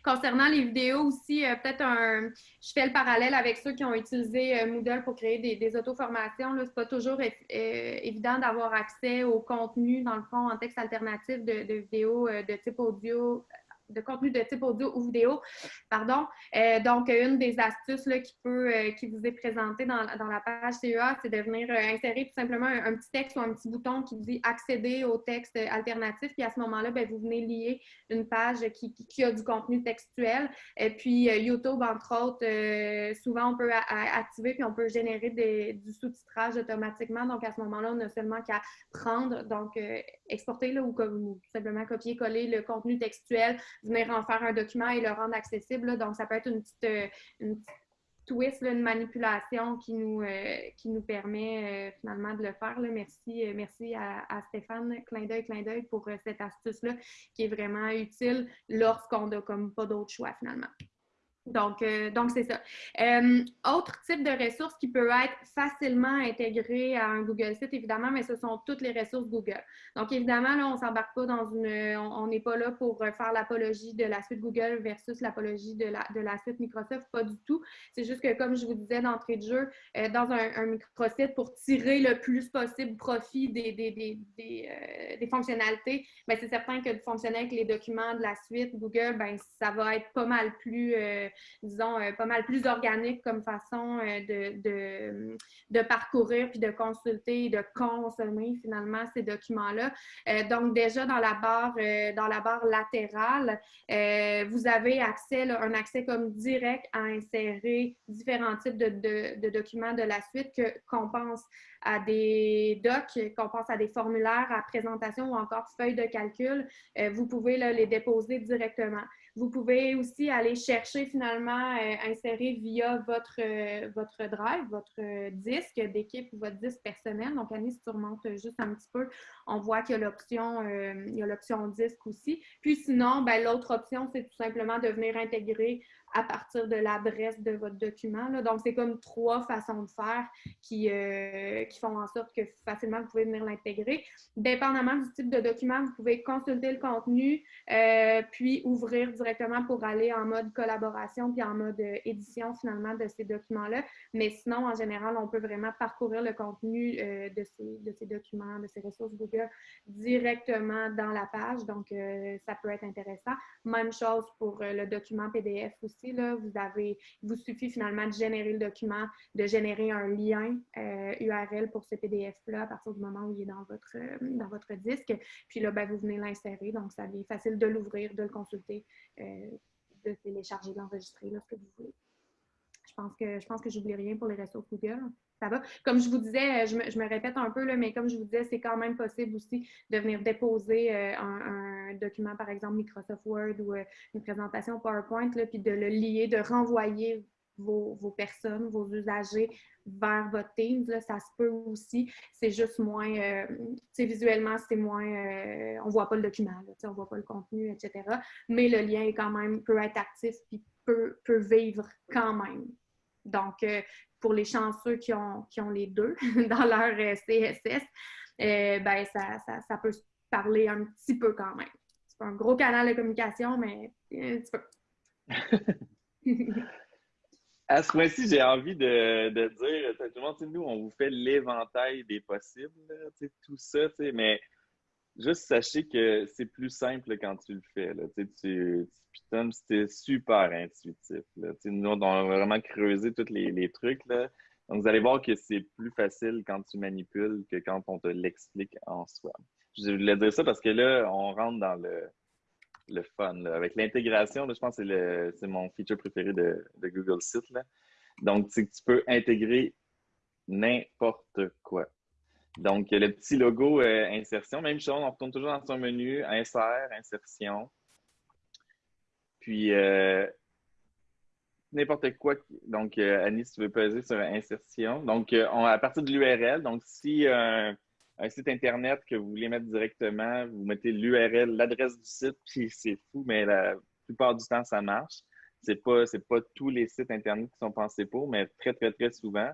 Speaker 2: Concernant les vidéos aussi, euh, peut-être un. Je fais le parallèle avec ceux qui ont utilisé euh, Moodle pour créer des, auto-formations. Ce n'est pas toujours euh, évident d'avoir accès au contenu, dans le fond, en texte alternatif de vidéos de type audio de contenu de type audio ou vidéo. Pardon. Euh, donc, une des astuces là, qui, peut, euh, qui vous est présentée dans, dans, la page CEA, c'est de venir euh, insérer tout simplement un, petit texte ou un petit bouton qui dit accéder au texte alternatif. Puis à ce moment-là, ben, vous venez lier une page qui, qui, a du contenu textuel. Et puis, YouTube, entre autres, souvent, on peut activer puis on peut générer des, du sous-titrage automatiquement. Donc, à ce moment-là, on n'a seulement qu'à prendre, donc exporter là, ou, ou simplement copier-coller le contenu textuel venir en faire un document et le rendre accessible. Donc, ça peut être une petite, euh, une twist, une manipulation qui nous, euh, qui nous permet euh, finalement de le faire. Merci, merci à, Stéphane, clin d'œil, clin d'œil pour cette astuce-là qui est vraiment utile lorsqu'on n'a comme pas d'autre choix finalement. Donc, euh, donc c'est ça. Euh, autre type de ressources qui peut être facilement intégré à un Google Site, évidemment, mais ce sont toutes les ressources Google. Donc, évidemment, là, on ne s'embarque pas dans une... On n'est pas là pour faire l'apologie de la suite Google versus l'apologie de la, de la suite Microsoft, pas du tout. C'est juste que, comme je vous disais d'entrée de jeu, euh, dans un, un, microsite, pour tirer le plus possible profit des, des, des, des, des fonctionnalités, ben, c'est certain que de fonctionner avec les documents de la suite Google, ben, ça va être pas mal plus disons, euh, pas mal plus organique comme façon euh, de, de, parcourir puis de consulter de consommer finalement ces documents-là. Euh, donc, déjà dans la barre, dans la barre latérale, vous avez accès, un accès comme direct à insérer différents types de, de documents de la suite qu'on pense à des docs, qu'on pense à des formulaires à présentation ou encore feuilles de calcul, vous pouvez les déposer directement. Vous pouvez aussi aller chercher finalement, euh, insérer via votre, euh, votre drive, votre euh, disque d'équipe ou votre disque personnel. Donc, Annie, si tu remontes juste un petit peu, on voit qu'il y a l'option y a l'option disque aussi. Puis sinon, ben, l'autre option, c'est tout simplement de venir intégrer à partir de l'adresse de votre document. Là. Donc, c'est comme trois façons de faire qui, euh, qui font en sorte que facilement vous pouvez venir l'intégrer. Dépendamment du type de document, vous pouvez consulter le contenu, euh, puis ouvrir directement pour aller en mode collaboration, puis en mode euh, édition finalement de ces documents-là. Mais sinon, en général, on peut vraiment parcourir le contenu de, ces, de ces documents, de ces ressources Google directement dans la page. Donc, ça peut être intéressant. Même chose pour le document PDF aussi vous avez, il vous suffit finalement de générer le document, de générer un lien URL euh, pour ce PDF-là à partir du moment où il est dans votre, euh, dans votre disque. Puis là, ben, vous venez l'insérer. Donc, ça devient facile de l'ouvrir, de le consulter, euh, de télécharger, d'enregistrer, ce que vous voulez. Je pense que je pense que j'oublie rien pour les ressources Google. Ça va. Comme je vous disais, je me, répète un peu, là, mais comme je vous disais, c'est quand même possible aussi de venir déposer un, document, par exemple Microsoft Word ou une présentation PowerPoint, là, puis de le lier, de renvoyer vos, personnes, vos usagers vers votre Teams. Là, ça se peut aussi. C'est juste moins, euh, visuellement, c'est moins, euh, on ne voit pas le document, là, on ne voit pas le contenu, etc. Mais le lien est quand même, peut être actif puis peut, peut vivre quand même. Donc, euh, pour les chanceux qui ont, qui ont les deux dans leur CSS, ben, ça, ça, ça peut se parler un petit peu quand même un gros canal de communication, mais un petit peu.
Speaker 3: à ce point-ci, j'ai envie de, de, dire, tout le monde, nous, on vous fait l'éventail des possibles, tout ça, mais juste sachez que c'est plus simple quand tu le fais. Là, tu, tu c'était super intuitif. Nous, on a vraiment creusé tous les, trucs. Donc, vous allez voir que c'est plus facile quand tu manipules que quand on te l'explique en soi. Je voulais dire ça parce que là, on rentre dans le, le fun. Avec l'intégration, je pense que c'est mon feature préféré de, Google Site. Là. Donc, tu peux intégrer n'importe quoi. Donc, le petit logo euh, insertion, même chose, on retourne toujours dans son menu, insert, insertion. Puis, euh, n'importe quoi. Donc, euh, Annie, si tu veux peser sur insertion. Donc, à partir de l'URL, donc si un site Internet que vous voulez mettre directement, vous mettez l'URL, l'adresse du site, puis c'est fou, mais la plupart du temps, ça marche. Ce n'est pas tous les sites Internet qui sont pensés pour, mais très, très, très souvent.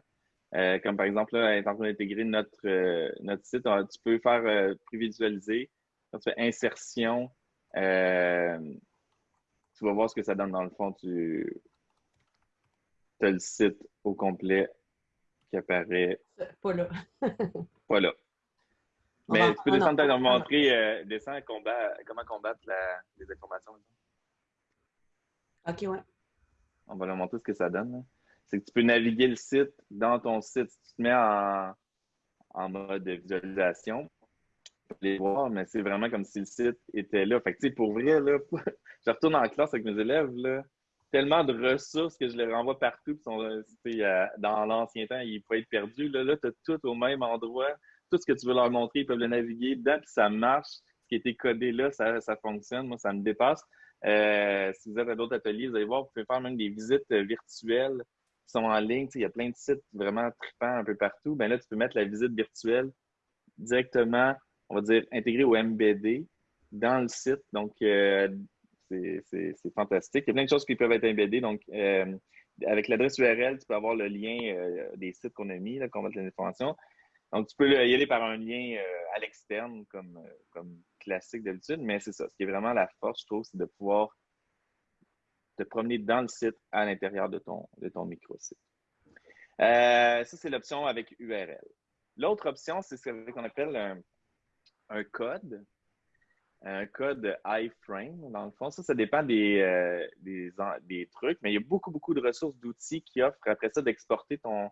Speaker 3: Euh, comme par exemple, là, en train d'intégrer notre, euh, notre site, tu peux faire euh, prévisualiser. Quand tu fais insertion, tu vas voir ce que ça donne dans le fond. Tu as le site au complet qui apparaît.
Speaker 1: Pas là.
Speaker 3: pas là. Mais tu peux descendre peut montrer euh, descendre combat, comment combattre la, les informations.
Speaker 1: OK, ouais.
Speaker 3: On va leur montrer ce que ça donne. C'est que tu peux naviguer le site dans ton site. Si tu te mets en, en mode visualisation, tu peux les voir, mais c'est vraiment comme si le site était là. Fait que, pour vrai, là, je retourne en classe avec mes élèves, là, tellement de ressources que je les renvoie partout. Sont, dans l'ancien temps, ils pouvaient être perdus. Là, là tu as tout au même endroit tout ce que tu veux leur montrer, ils peuvent le naviguer dedans, puis ça marche. Ce qui a été codé là, ça, ça fonctionne. Moi, ça me dépasse. Euh, si vous êtes à d'autres ateliers, vous allez voir, vous pouvez faire même des visites virtuelles sont en ligne. il y a plein de sites vraiment trippants un peu partout. Ben là, tu peux mettre la visite virtuelle directement, on va dire, intégrée au MBD dans le site. Donc, euh, c'est fantastique. Il y a plein de choses qui peuvent être embeddées. Donc, euh, avec l'adresse URL, tu peux avoir le lien euh, des sites qu'on a mis, qu'on va mettre l'information. Donc, tu peux y aller par un lien à l'externe, comme, comme classique d'habitude, mais c'est ça. Ce qui est vraiment la force, je trouve, c'est de pouvoir te promener dans le site à l'intérieur de ton, de ton microsite. ça, c'est l'option avec URL. L'autre option, c'est ce qu'on appelle un, un code un code iframe, dans le fond. Ça, ça dépend des, euh, des, trucs, mais il y a beaucoup, beaucoup de ressources d'outils qui offrent après ça d'exporter ton,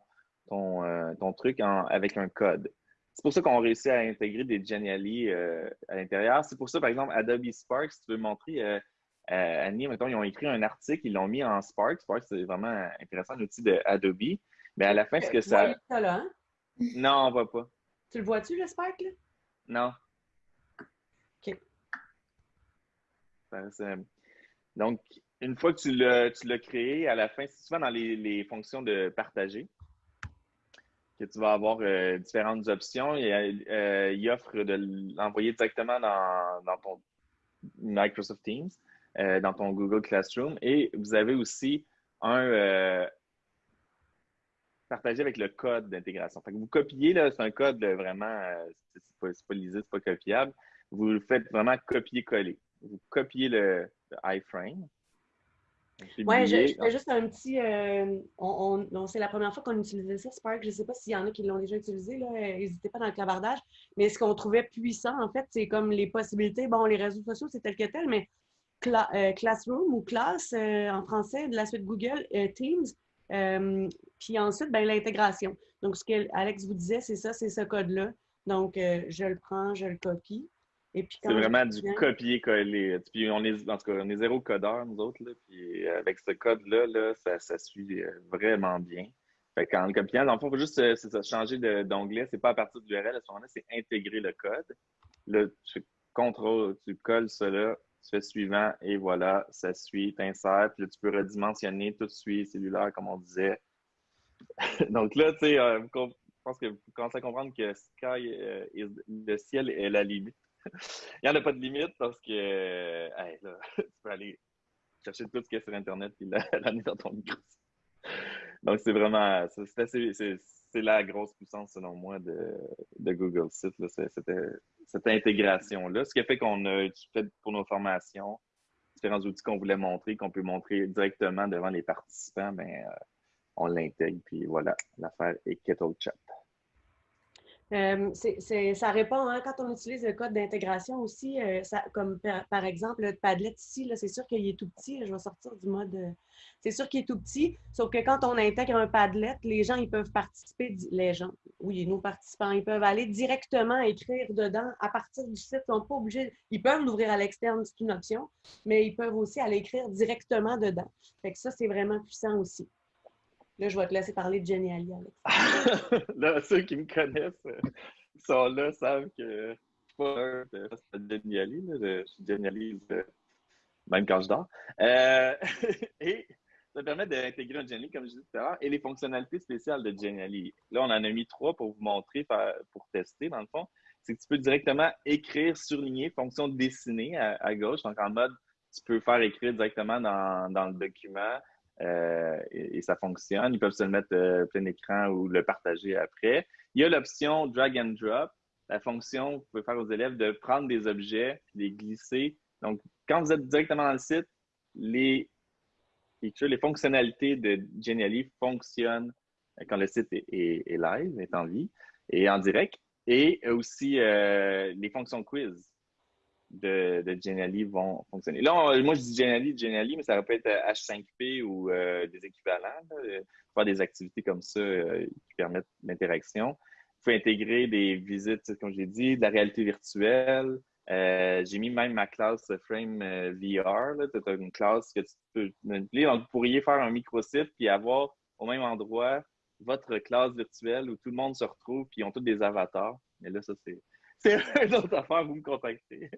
Speaker 3: ton, euh, ton truc avec un code. C'est pour ça qu'on réussit à intégrer des Genially euh, à l'intérieur. C'est pour ça, par exemple, Adobe Spark, si tu veux montrer, Annie, mettons, ils ont écrit un article, ils l'ont mis en Spark. Spark, c'est vraiment intéressant, l'outil de Adobe. Mais à la fin, ce que ça.
Speaker 1: ça là, hein?
Speaker 3: Non, on ne voit pas.
Speaker 1: Tu le vois-tu, le Spark, là?
Speaker 3: Non. Donc, une fois que tu l'as créé, à la fin, c'est souvent dans les, fonctions de partager que tu vas avoir euh, différentes options. Et, euh, il offre de l'envoyer directement dans, ton Microsoft Teams, euh, dans ton Google Classroom. Et vous avez aussi un partager avec le code d'intégration. Vous copiez, c'est un code vraiment, c'est pas, pas lisible, c'est pas copiable. Vous le faites vraiment copier-coller vous copiez le, iframe.
Speaker 1: Oui, je, fais juste un petit. Euh, on, c'est la première fois qu'on utilisait ça, Spark. Je ne sais pas s'il y en a qui l'ont déjà utilisé. N'hésitez pas dans le clavardage. Mais ce qu'on trouvait puissant, en fait, c'est comme les possibilités. Bon, les réseaux sociaux, c'est tel que tel, mais euh, Classroom ou Class euh, en français, de la suite Google, Teams. puis ensuite, ben, l'intégration. Donc, ce que Alex vous disait, c'est ça, c'est ce code-là. Donc, je le prends, je le copie.
Speaker 3: C'est vraiment du copier-coller. Puis on est, en tout cas, on est zéro codeur, nous autres. Là, puis avec ce code-là, là, ça, ça, suit euh, vraiment bien. Fait qu'en le copiant, dans le fond, il faut juste euh, ça, changer d'onglet. C'est pas à partir de l'URL à ce moment-là, c'est intégrer le code. Là, tu fais contrôle, tu colles cela, tu fais suivant et voilà, ça suit, t'insères. Puis là, tu peux redimensionner, tout suit, cellulaire, comme on disait. Donc là, tu sais, euh, je pense que vous commencez à comprendre que sky, le ciel est la limite. Il n'y en a pas de limite parce que tu peux aller chercher tout ce qu'il y a sur Internet et l'amener dans ton micro. Donc, c'est vraiment c'est la grosse puissance, selon moi, de, Google Site, cette, intégration-là. Ce qui a fait qu'on a fait pour nos formations différents outils qu'on voulait montrer, qu'on peut montrer directement devant les participants, ben, euh, on l'intègre, puis voilà, l'affaire est Kettle Chat.
Speaker 1: Euh, ça répond, hein, quand on utilise le code d'intégration aussi, euh, comme par, exemple le Padlet ici, c'est sûr qu'il est tout petit. je vais sortir du mode. Euh, c'est sûr qu'il est tout petit, sauf que quand on intègre un Padlet, les gens ils peuvent participer, les gens, oui, nos participants, ils peuvent aller directement écrire dedans à partir du site. Ils sont pas obligés, ils peuvent l'ouvrir à l'externe, c'est une option, mais ils peuvent aussi aller écrire directement dedans. Fait que ça, c'est vraiment puissant aussi. Là, je vais te laisser parler de Jenny Ali,
Speaker 3: là, ceux qui me connaissent euh, sont là, savent que je suis pas de Jenny Ali. Je, suis Jenny Ali même quand je dors. Euh, et ça permet d'intégrer un Jenny, comme je disais tout à l'heure, et les fonctionnalités spéciales de Jenny Là, on en a mis trois pour vous montrer, pour tester, dans le fond. C'est que tu peux directement écrire, surligner, fonction dessinée à, gauche. Donc, en mode, tu peux faire écrire directement dans le document. Euh, et, ça fonctionne. Ils peuvent se le mettre euh, plein écran ou le partager après. Il y a l'option drag and drop, la fonction vous pouvez faire aux élèves de prendre des objets, les glisser. Donc, quand vous êtes directement dans le site, les les fonctionnalités de Genially fonctionnent quand le site est, live, est en vie et en direct. Et aussi euh, les fonctions quiz de, de Genially vont fonctionner. Là, moi, je dis Genially, Genially, mais ça peut être H5P ou euh, des équivalents. Là, faire des activités comme ça euh, qui permettent l'interaction. Il faut intégrer des visites, comme j'ai dit, de la réalité virtuelle. Euh, j'ai mis même ma classe Frame VR. Tu as une classe que tu peux manipuler. Donc, vous pourriez faire un microsite puis avoir au même endroit votre classe virtuelle où tout le monde se retrouve puis ils ont tous des avatars. Mais là, ça, c'est c'est une autre affaire, vous me contactez.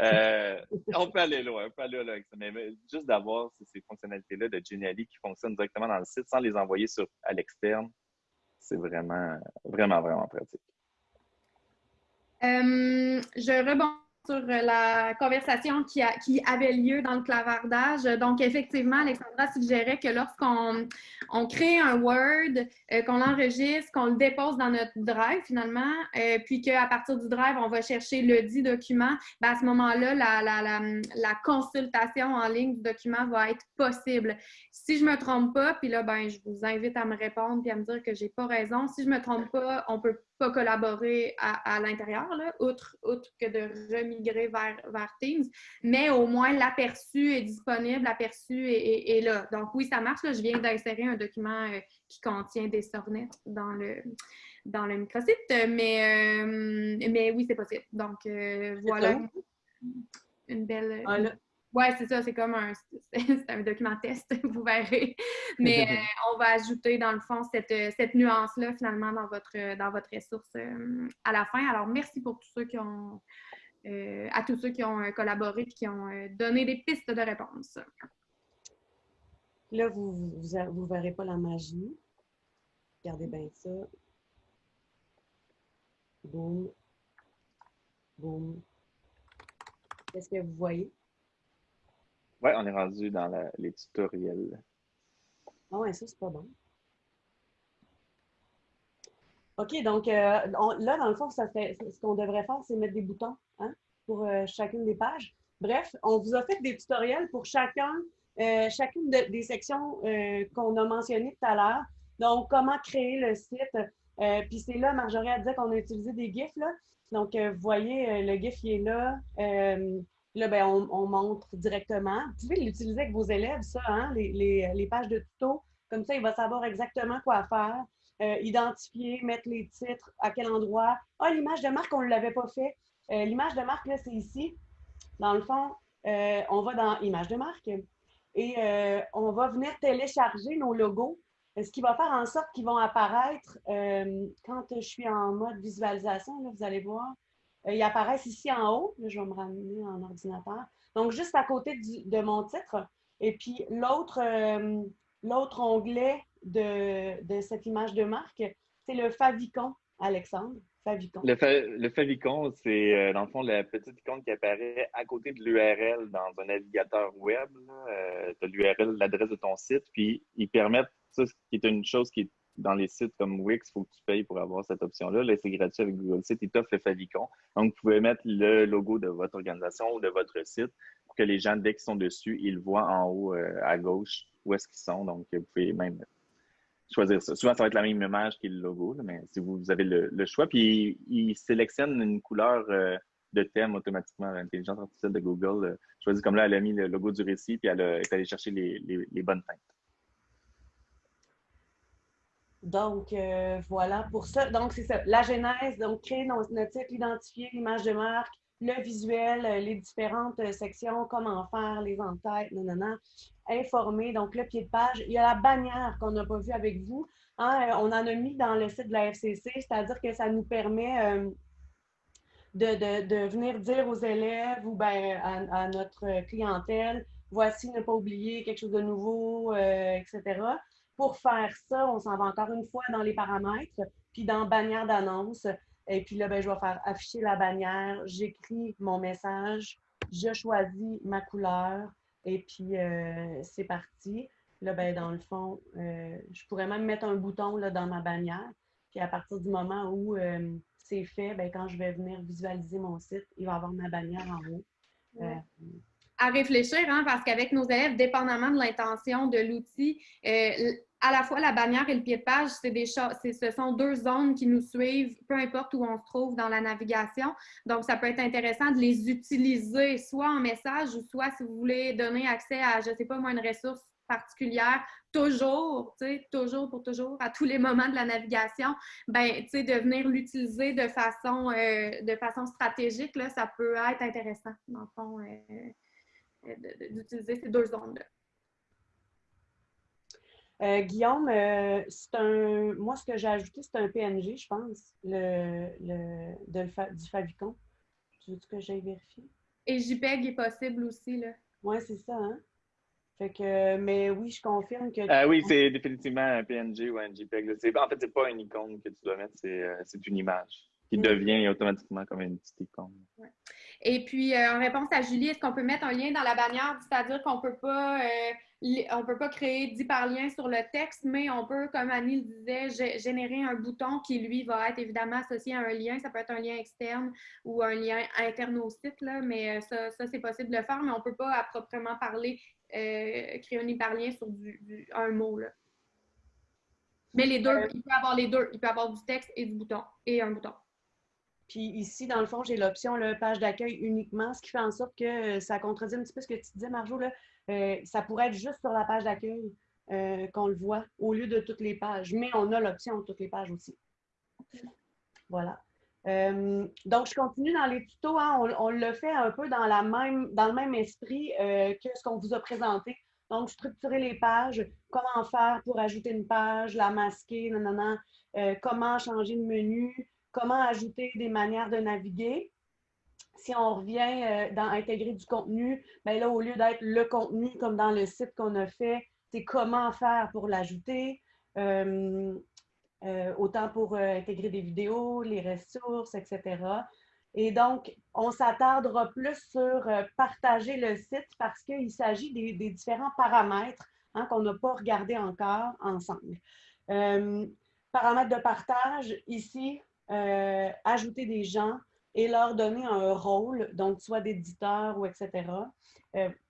Speaker 3: Euh, on peut aller loin, on peut aller loin avec ça. Mais, juste d'avoir ces, fonctionnalités-là de Genially qui fonctionnent directement dans le site sans les envoyer à l'externe, c'est vraiment, vraiment, vraiment pratique.
Speaker 2: Euh, je rebondis sur la conversation qui, avait lieu dans le clavardage. Donc, effectivement, Alexandra suggérait que lorsqu'on on crée un Word, euh, qu'on l'enregistre, qu'on le dépose dans notre Drive finalement, euh, puis qu'à partir du Drive, on va chercher le dit document, ben, à ce moment-là, la, consultation en ligne du document va être possible. Si je ne me trompe pas, puis là, ben, je vous invite à me répondre puis à me dire que je n'ai pas raison. Si je ne me trompe pas, on peut pas collaborer à, l'intérieur, outre, outre que de remigrer vers, vers Teams, mais au moins l'aperçu est disponible, l'aperçu est, là. Donc oui, ça marche. Je viens d'insérer un document euh, qui contient des sornettes dans le, dans le microsite, mais, euh, mais oui, c'est possible. Donc euh, voilà une belle... Ah, oui, c'est ça, c'est comme un, un document test, vous verrez. Mais euh, on va ajouter, dans le fond, cette, euh, cette nuance-là, finalement, dans votre, dans votre ressource euh, à la fin. Alors, merci pour tous ceux qui ont, à tous ceux qui ont collaboré et qui ont donné des pistes de réponse.
Speaker 1: Là, vous ne vous, verrez pas la magie. Regardez bien ça. Boum. Boum. Qu'est-ce que vous voyez?
Speaker 3: On est rendu dans les tutoriels.
Speaker 1: Ah ouais, ça, c'est pas bon. OK, donc euh, là, dans le fond, ce qu'on devrait faire, c'est mettre des boutons hein, pour euh, chacune des pages. Bref, on vous a fait des tutoriels pour chacun, euh, chacune des sections qu'on a mentionnées tout à l'heure. Donc, comment créer le site. Puis c'est là, Marjorie a dit qu'on a utilisé des GIFs. Là. Donc, vous voyez, le GIF, il est là. Là, ben, on, montre directement. Vous pouvez l'utiliser avec vos élèves, ça, hein, les, pages de tuto. Comme ça, il va savoir exactement quoi faire. Euh, identifier, mettre les titres, à quel endroit. Ah, l'image de marque, on ne l'avait pas fait. Euh, l'image de marque, là, c'est ici. Dans le fond, euh, on va dans Image de marque et on va venir télécharger nos logos, ce qui va faire en sorte qu'ils vont apparaître quand je suis en mode visualisation. Là, vous allez voir, ils apparaissent ici en haut. je vais me ramener en ordinateur. Donc, juste à côté de mon titre. Et puis, l'autre euh, l'autre onglet de, cette image de marque, c'est le favicon, Alexandre. Favicon.
Speaker 3: Le, favicon, c'est euh, dans le fond la petite icône qui apparaît à côté de l'URL dans un navigateur web. tu as l'URL, l'adresse de ton site, puis ils permettent, ça, qui est une chose qui est dans les sites comme Wix, il faut que tu payes pour avoir cette option-là. Là, c'est gratuit avec Google Site. Ils t'offrent le favicon. Donc, vous pouvez mettre le logo de votre organisation ou de votre site pour que les gens, dès qu'ils sont dessus, ils voient en haut euh, à gauche où est-ce qu'ils sont. Donc, vous pouvez même choisir ça. Souvent, ça va être la même image que le logo, mais si vous avez le, choix. Puis, ils sélectionnent une couleur euh, de thème automatiquement. L'intelligence artificielle de Google euh, choisit comme là, elle a mis le logo du récit, puis elle est allée chercher les, les bonnes teintes.
Speaker 1: Donc, euh, voilà pour ça. Donc, c'est ça. La genèse, donc créer notre titre, identifier l'image de marque, le visuel, euh, les différentes euh, sections, comment faire, les entêtes, nanana, informer. Donc, le pied de page. Il y a la bannière qu'on n'a pas vue avec vous. Hein, on en a mis dans le site de la FCC, c'est-à-dire que ça nous permet de, venir dire aux élèves ou ben, à, notre clientèle, voici, ne pas oublier quelque chose de nouveau, etc. Pour faire ça, on s'en va encore une fois dans les paramètres, puis dans bannière d'annonce. Et puis là, ben, je vais faire afficher la bannière, j'écris mon message, je choisis ma couleur et puis euh, c'est parti. Là, ben, dans le fond, euh, je pourrais même mettre un bouton là, dans ma bannière. Puis à partir du moment où euh, c'est fait, ben, quand je vais venir visualiser mon site, il va avoir ma bannière en haut
Speaker 2: à réfléchir, hein, parce qu'avec nos élèves, dépendamment de l'intention de l'outil, euh, à la fois la bannière et le pied de page, des ce sont deux zones qui nous suivent, peu importe où on se trouve dans la navigation. Donc, ça peut être intéressant de les utiliser soit en message ou soit si vous voulez donner accès à, je ne sais pas moi, une ressource particulière, toujours, tu sais, toujours pour toujours, à tous les moments de la navigation, ben, tu sais, de venir l'utiliser de façon, euh, de façon stratégique, là, ça peut être intéressant, dans le fond. Euh, d'utiliser ces deux zones-là.
Speaker 1: Euh, Guillaume, euh, c'est un. Moi, ce que j'ai ajouté, c'est un PNG, je pense, le, le, du Favicon. Tu veux que j'aille vérifier?
Speaker 2: Et JPEG est possible aussi, là.
Speaker 1: Oui, c'est ça, hein? Fait que, mais oui, je confirme que.
Speaker 3: Euh, oui, c'est définitivement un PNG ou un JPEG. En fait, c'est pas une icône que tu dois mettre, c'est une image qui mm. devient automatiquement comme une petite icône.
Speaker 2: Et puis, en réponse à Julie, est-ce qu'on peut mettre un lien dans la bannière, c'est-à-dire qu'on ne peut pas on peut pas créer d'hyperlien sur le texte, mais on peut, comme Annie le disait, générer un bouton qui, lui, va être évidemment associé à un lien. Ça peut être un lien externe ou un lien interne au site, là, mais ça, ça c'est possible de le faire, mais on ne peut pas à proprement parler euh, créer un hyperlien sur du, un mot. Là. Mais les deux, euh, il peut avoir les deux. Il peut avoir du texte et du bouton et un bouton.
Speaker 1: Puis ici, dans le fond, j'ai l'option page d'accueil uniquement, ce qui fait en sorte que ça contredit un petit peu ce que tu disais, Marjo. Là. Euh, ça pourrait être juste sur la page d'accueil qu'on le voit au lieu de toutes les pages. Mais on a l'option toutes les pages aussi. Voilà. Euh, donc, je continue dans les tutos. Hein. on, le fait un peu dans, la même, dans le même esprit euh, que ce qu'on vous a présenté. Donc, structurer les pages, comment faire pour ajouter une page, la masquer, euh, comment changer de menu, comment ajouter des manières de naviguer. Si on revient dans intégrer du contenu, bien là, au lieu d'être le contenu comme dans le site qu'on a fait, c'est comment faire pour l'ajouter. Euh, autant pour euh, intégrer des vidéos, les ressources, etc. Et donc, on s'attardera plus sur euh, partager le site parce qu'il s'agit des, différents paramètres hein, qu'on n'a pas regardé encore ensemble. paramètres de partage, ici, ajouter des gens et leur donner un rôle, donc soit d'éditeur ou etc.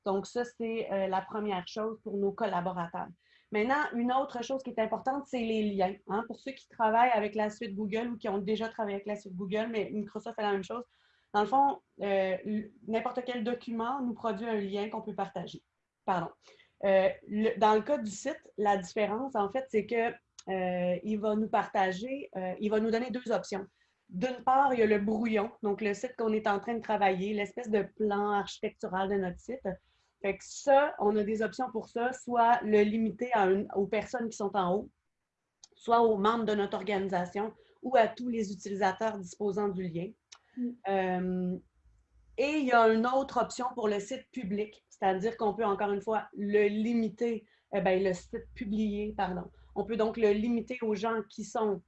Speaker 1: donc, ça, c'est la première chose pour nos collaborateurs. Maintenant, une autre chose qui est importante, c'est les liens. Hein. Pour ceux qui travaillent avec la suite Google ou qui ont déjà travaillé avec la suite Google, mais Microsoft fait la même chose. Dans le fond, euh, n'importe quel document nous produit un lien qu'on peut partager. Pardon. Euh, dans le cas du site, la différence, en fait, c'est qu'il euh, va nous partager, il va nous donner deux options. D'une part, il y a le brouillon, donc le site qu'on est en train de travailler, l'espèce de plan architectural de notre site. Fait que ça, on a des options pour ça, soit le limiter aux personnes qui sont en haut, soit aux membres de notre organisation ou à tous les utilisateurs disposant du lien. Mm. Euh, et il y a une autre option pour le site public, c'est-à-dire qu'on peut encore une fois le limiter, eh bien, le site publié, pardon. On peut donc le limiter aux gens qui sont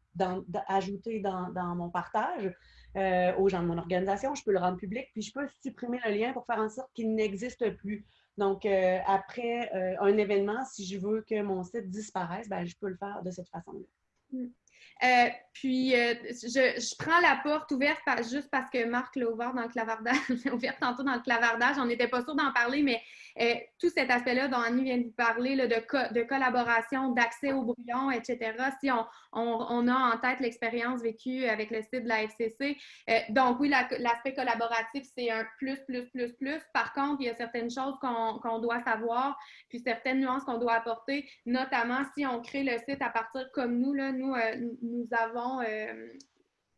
Speaker 1: ajoutés dans, mon partage, euh, aux gens de mon organisation. Je peux le rendre public, puis je peux supprimer le lien pour faire en sorte qu'il n'existe plus. Donc, euh, après euh, un événement, si je veux que mon site disparaisse, ben, je peux le faire de cette façon-là.
Speaker 2: Mm. Euh, puis, je, prends la porte ouverte juste parce que Marc l'a ouvert dans le clavardage, ouvert tantôt dans le clavardage. On n'était pas sûr d'en parler, mais euh, tout cet aspect-là dont Annie vient de parler, de, de, collaboration, d'accès au brouillon, etc., si on, on, a en tête l'expérience vécue avec le site de la FCC. Euh, donc, oui, l'aspect collaboratif, c'est un plus, plus, plus, plus. Par contre, il y a certaines choses qu'on doit savoir, puis certaines nuances qu'on doit apporter, notamment si on crée le site à partir comme nous, là, nous, euh, nous avons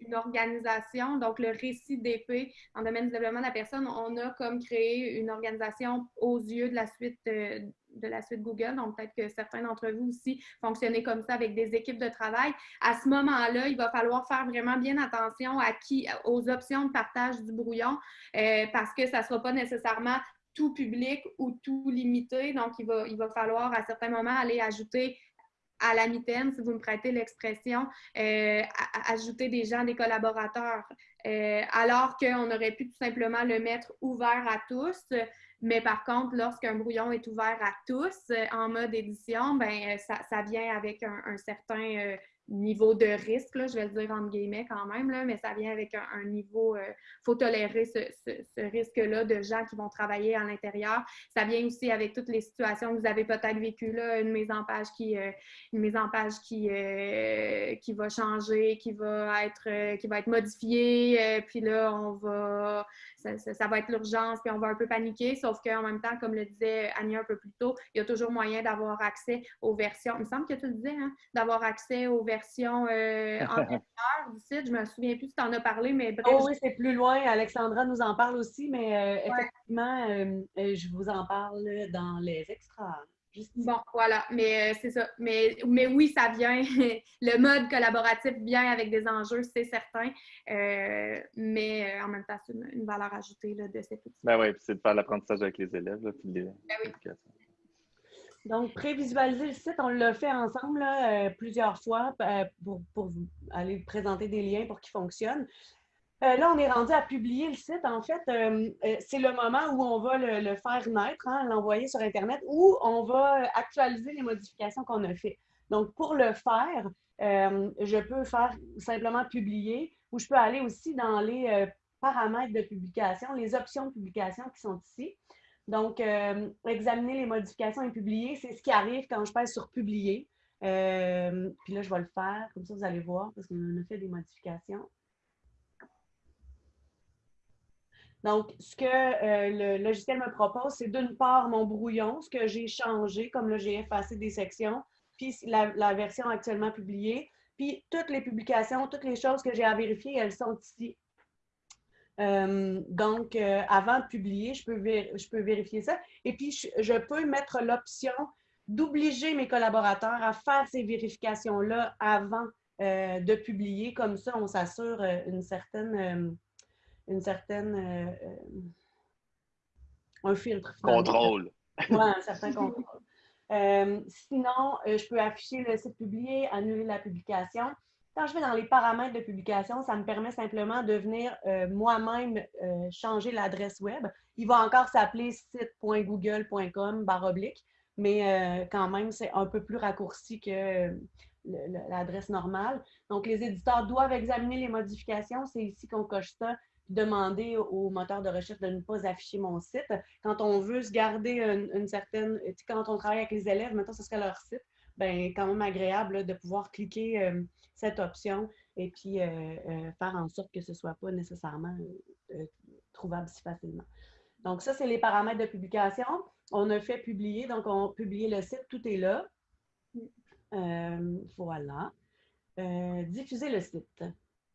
Speaker 2: une organisation, donc le récit d'épée en domaine du développement de la personne, on a comme créé une organisation aux yeux de la suite euh, de la suite Google. Donc, peut-être que certains d'entre vous aussi fonctionnez comme ça avec des équipes de travail. À ce moment-là, il va falloir faire vraiment bien attention à qui, aux options de partage du brouillon euh, parce que ça ne sera pas nécessairement tout public ou tout limité. Donc, il va, il va falloir à certains moments aller ajouter à la mitaine, si vous me prêtez l'expression, euh, ajouter des gens, des collaborateurs, euh, alors qu'on aurait pu tout simplement le mettre ouvert à tous. Mais par contre, lorsqu'un brouillon est ouvert à tous euh, en mode édition, ben ça, vient avec un certain niveau de risque, là, je vais le dire entre guillemets quand même, là, mais ça vient avec un, niveau, il euh, faut tolérer ce, ce, risque-là de gens qui vont travailler à l'intérieur. Ça vient aussi avec toutes les situations que vous avez peut-être vécues, là, une mise en page qui, euh, une mise en page qui, euh, qui va changer, qui va être, qui va être modifiée, puis là, on va, ça, ça, va être l'urgence, puis on va un peu paniquer, sauf qu'en même temps, comme le disait Annie un peu plus tôt, il y a toujours moyen d'avoir accès aux versions, il me semble que tu le disais, hein, d'avoir accès aux versions version euh, antérieure du site. Je me souviens plus si tu en as parlé, mais
Speaker 1: bref. Oh oui, c'est plus loin. Alexandra nous en parle aussi, mais euh, effectivement, euh, je vous en parle dans les extras.
Speaker 2: Bon, voilà, mais c'est ça. Mais, mais oui, ça vient. le mode collaboratif vient avec des enjeux, c'est certain. mais en même temps, c'est une, valeur ajoutée là, de cet outil.
Speaker 3: Ben oui, c'est de faire l'apprentissage avec les élèves. Là, puis
Speaker 2: ben oui.
Speaker 1: Donc, prévisualiser le site, on l'a fait ensemble euh, plusieurs fois euh, pour, aller présenter des liens pour qu'ils fonctionnent. Euh, là, on est rendu à publier le site. En fait, c'est le moment où on va le, faire naître, hein, l'envoyer sur Internet, où on va actualiser les modifications qu'on a faites. Donc, pour le faire, je peux faire simplement publier ou je peux aller aussi dans les paramètres de publication, les options de publication qui sont ici. Donc, examiner les modifications et publier, c'est ce qui arrive quand je passe sur publier. puis là, je vais le faire, comme ça vous allez voir, parce qu'on a fait des modifications. Donc, ce que euh, le logiciel me propose, c'est d'une part mon brouillon, ce que j'ai changé, comme là, j'ai effacé des sections, puis la, version actuellement publiée, puis toutes les publications, toutes les choses que j'ai à vérifier, elles sont ici. Euh, donc, euh, avant de publier, je peux, je peux vérifier ça. Et puis, je, peux mettre l'option d'obliger mes collaborateurs à faire ces vérifications-là avant de publier. Comme ça, on s'assure une certaine une certaine. Euh, euh, un filtre.
Speaker 3: Contrôle.
Speaker 1: Oui, un certain contrôle. Euh, sinon, je peux afficher le site publié, annuler la publication. Quand je vais dans les paramètres de publication, ça me permet simplement de venir moi-même changer l'adresse web. Il va encore s'appeler site.google.com oblique, mais quand même, c'est un peu plus raccourci que l'adresse normale. Donc, les éditeurs doivent examiner les modifications. C'est ici qu'on coche ça demander au moteur de recherche de ne pas afficher mon site. Quand on veut se garder une, certaine, quand on travaille avec les élèves, maintenant ce serait leur site, ben quand même agréable de pouvoir cliquer euh, cette option et puis euh, euh, faire en sorte que ce ne soit pas nécessairement trouvable si facilement. Donc ça, c'est les paramètres de publication. On a fait publier, donc on a publié le site, tout est là. voilà. diffuser le site.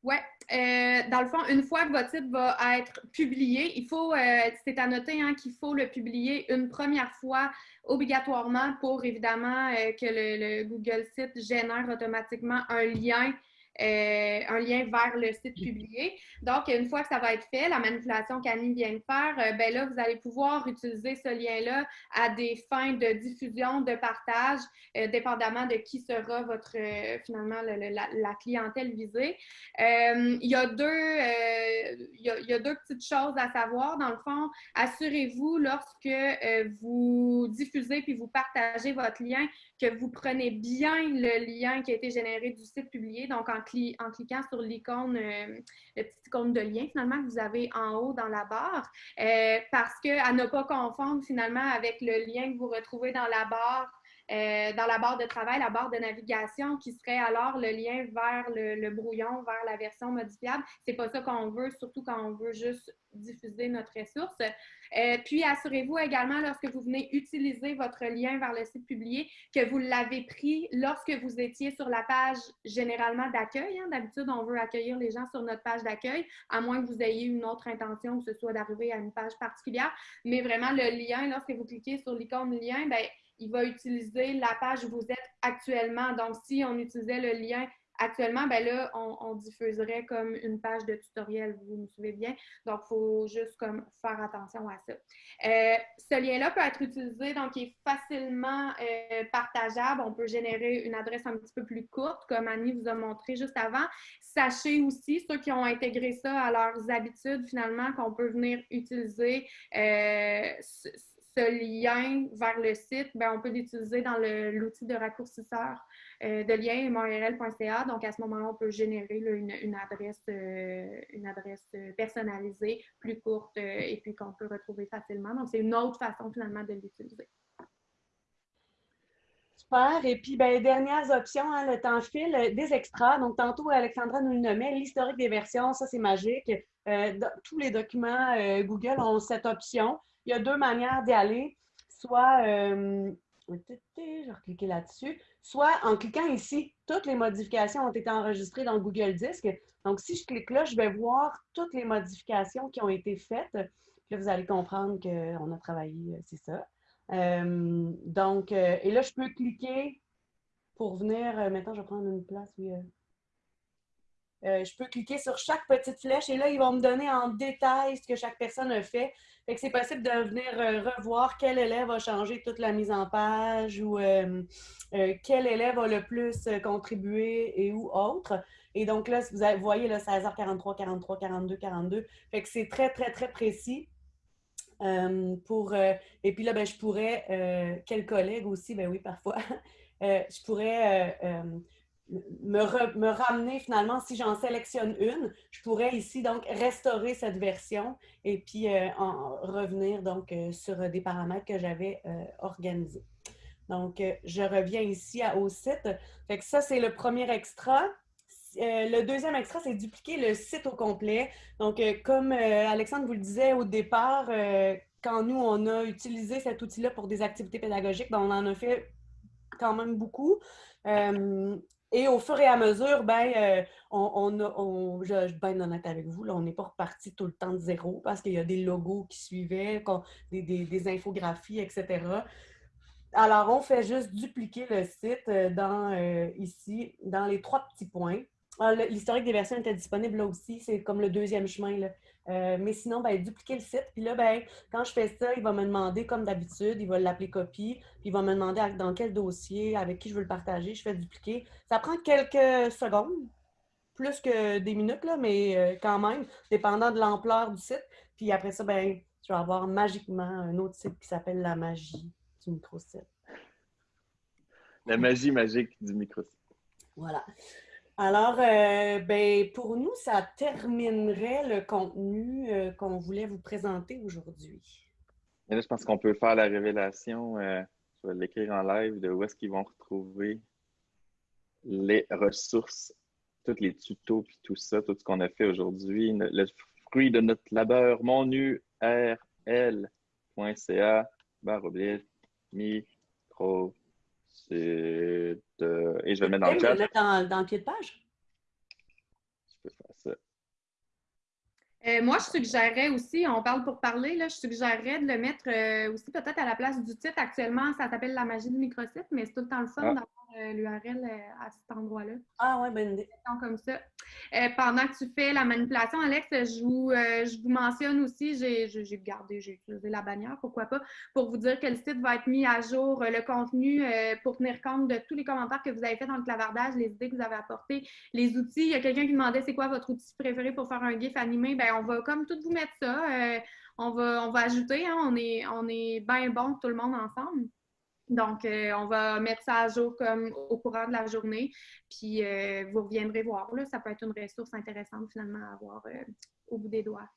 Speaker 2: Oui. Euh, dans le fond, une fois que votre site va être publié, il faut, euh, c'est à noter hein, qu'il faut le publier une première fois obligatoirement pour évidemment euh, que le, Google Site génère automatiquement un lien euh, un lien vers le site publié. Donc, une fois que ça va être fait, la manipulation qu'Annie vient de faire, euh, ben là, vous allez pouvoir utiliser ce lien-là à des fins de diffusion, de partage, euh, dépendamment de qui sera votre, finalement, la, clientèle visée. il, y a deux, il, y a, deux petites choses à savoir. Dans le fond, assurez-vous lorsque vous diffusez puis vous partagez votre lien que vous prenez bien le lien qui a été généré du site publié. Donc, en, en cliquant sur l'icône, euh, le icône de lien finalement que vous avez en haut dans la barre, euh, parce qu'à ne pas confondre finalement avec le lien que vous retrouvez dans la barre euh, dans la barre de travail, la barre de navigation, qui serait alors le lien vers le, brouillon, vers la version modifiable. C'est pas ça qu'on veut, surtout quand on veut juste diffuser notre ressource. Euh, puis, assurez-vous également, lorsque vous venez utiliser votre lien vers le site publié, que vous l'avez pris lorsque vous étiez sur la page généralement d'accueil. Hein. D'habitude, on veut accueillir les gens sur notre page d'accueil, à moins que vous ayez une autre intention, que ce soit d'arriver à une page particulière. Mais vraiment, le lien, lorsque vous cliquez sur l'icône lien, ben, il va utiliser la page où vous êtes actuellement. Donc, si on utilisait le lien actuellement, ben là, on, diffuserait comme une page de tutoriel, vous me suivez bien. Donc, il faut juste comme faire attention à ça. Euh, ce lien-là peut être utilisé, donc il est facilement euh, partageable. On peut générer une adresse un petit peu plus courte, comme Annie vous a montré juste avant. Sachez aussi, ceux qui ont intégré ça à leurs habitudes, finalement, qu'on peut venir utiliser euh, ce lien vers le site, ben, on peut l'utiliser dans l'outil de raccourcisseur euh, de lien montréal.ca. Donc, à ce moment-là, on peut générer une, adresse, euh, une adresse euh, personnalisée, plus courte et puis qu'on peut retrouver facilement. Donc, c'est une autre façon finalement de l'utiliser.
Speaker 1: Super. Et puis, ben, dernières options, hein, le temps file, des extras. Donc, tantôt, Alexandra nous le nommait, l'historique des versions, ça, c'est magique. tous les documents Google ont cette option il y a deux manières d'y aller. Soit, euh, je vais cliquer là-dessus, soit en cliquant ici, toutes les modifications ont été enregistrées dans Google Disc. Donc, si je clique là, je vais voir toutes les modifications qui ont été faites. Puis là, vous allez comprendre qu'on a travaillé, euh, c'est ça. Euh, donc, et là, je peux cliquer pour venir, maintenant, je vais prendre une place, oui. Je peux cliquer sur chaque petite flèche et là, ils vont me donner en détail ce que chaque personne a fait. Fait que c'est possible de venir euh, revoir quel élève a changé toute la mise en page ou euh, euh, quel élève a le plus contribué et ou autre. Et donc là, vous, voyez, là, 16h43, 43, 42, 42. Fait que c'est très, très, très précis. Euh, pour, euh, et puis là, ben, je pourrais, euh, quel collègue aussi, ben oui, parfois, je pourrais me, me, ramener finalement, si j'en sélectionne une, je pourrais ici donc restaurer cette version et puis en revenir donc sur des paramètres que j'avais organisés. Donc, je reviens ici au site. Fait que ça, c'est le premier extra. Euh, le deuxième extra, c'est dupliquer le site au complet. Donc, euh, comme euh, Alexandre vous le disait au départ, quand nous, on a utilisé cet outil-là pour des activités pédagogiques, ben, on en a fait quand même beaucoup. Et au fur et à mesure, ben, on, on, je, suis bien honnête avec vous, là, on n'est pas reparti tout le temps de zéro parce qu'il y a des logos qui suivaient, des, infographies, etc. Alors, on fait juste dupliquer le site dans, ici, dans les trois petits points. Ah, l'historique des versions était disponible là aussi. C'est comme le deuxième chemin. Euh, mais sinon, ben, dupliquer le site. Puis là, ben, quand je fais ça, il va me demander, comme d'habitude, il va l'appeler copie. Puis il va me demander dans quel dossier, avec qui je veux le partager. Je fais dupliquer. Ça prend quelques secondes, plus que des minutes, là, mais euh, quand même, dépendant de l'ampleur du site. Puis après ça, ben, je vais avoir magiquement un autre site qui s'appelle La magie du microsite.
Speaker 3: La magie magique du microsite.
Speaker 1: Voilà. Alors, euh, ben, pour nous, ça terminerait le contenu euh, qu'on voulait vous présenter aujourd'hui.
Speaker 3: Là, je pense qu'on peut faire la révélation, euh, je vais l'écrire en live, de où est-ce qu'ils vont retrouver les ressources, tous les tutos, puis tout ça, tout ce qu'on a fait aujourd'hui, le fruit de notre labeur, monurl.ca, barre oblique, micro, c'est Et je vais le mettre dans le chat.
Speaker 1: mettre dans, dans le pied de page?
Speaker 3: Je peux faire ça.
Speaker 2: Euh, moi, je suggérerais aussi, on parle pour parler, là, je suggérerais de le mettre euh, aussi peut-être à la place du titre. Actuellement, ça s'appelle La magie du microsite, mais c'est tout le temps le fun ah. d'avoir l'URL à cet endroit-là.
Speaker 1: Ah ouais, bonne idée.
Speaker 2: Comme ça. pendant que tu fais la manipulation, Alex, je vous, je vous mentionne aussi, j'ai gardé, j'ai utilisé la bannière, pourquoi pas, pour vous dire que le site va être mis à jour, le contenu pour tenir compte de tous les commentaires que vous avez fait dans le clavardage, les idées que vous avez apportées, les outils. Il y a quelqu'un qui demandait c'est quoi votre outil préféré pour faire un GIF animé. Ben, on va comme tout vous mettre ça. Euh, on, va, on va ajouter, hein, on est, on est bien bon tout le monde ensemble. Donc, euh, on va mettre ça à jour comme au courant de la journée. Puis, euh, vous reviendrez voir. Là, ça peut être une ressource intéressante finalement à avoir au bout des doigts.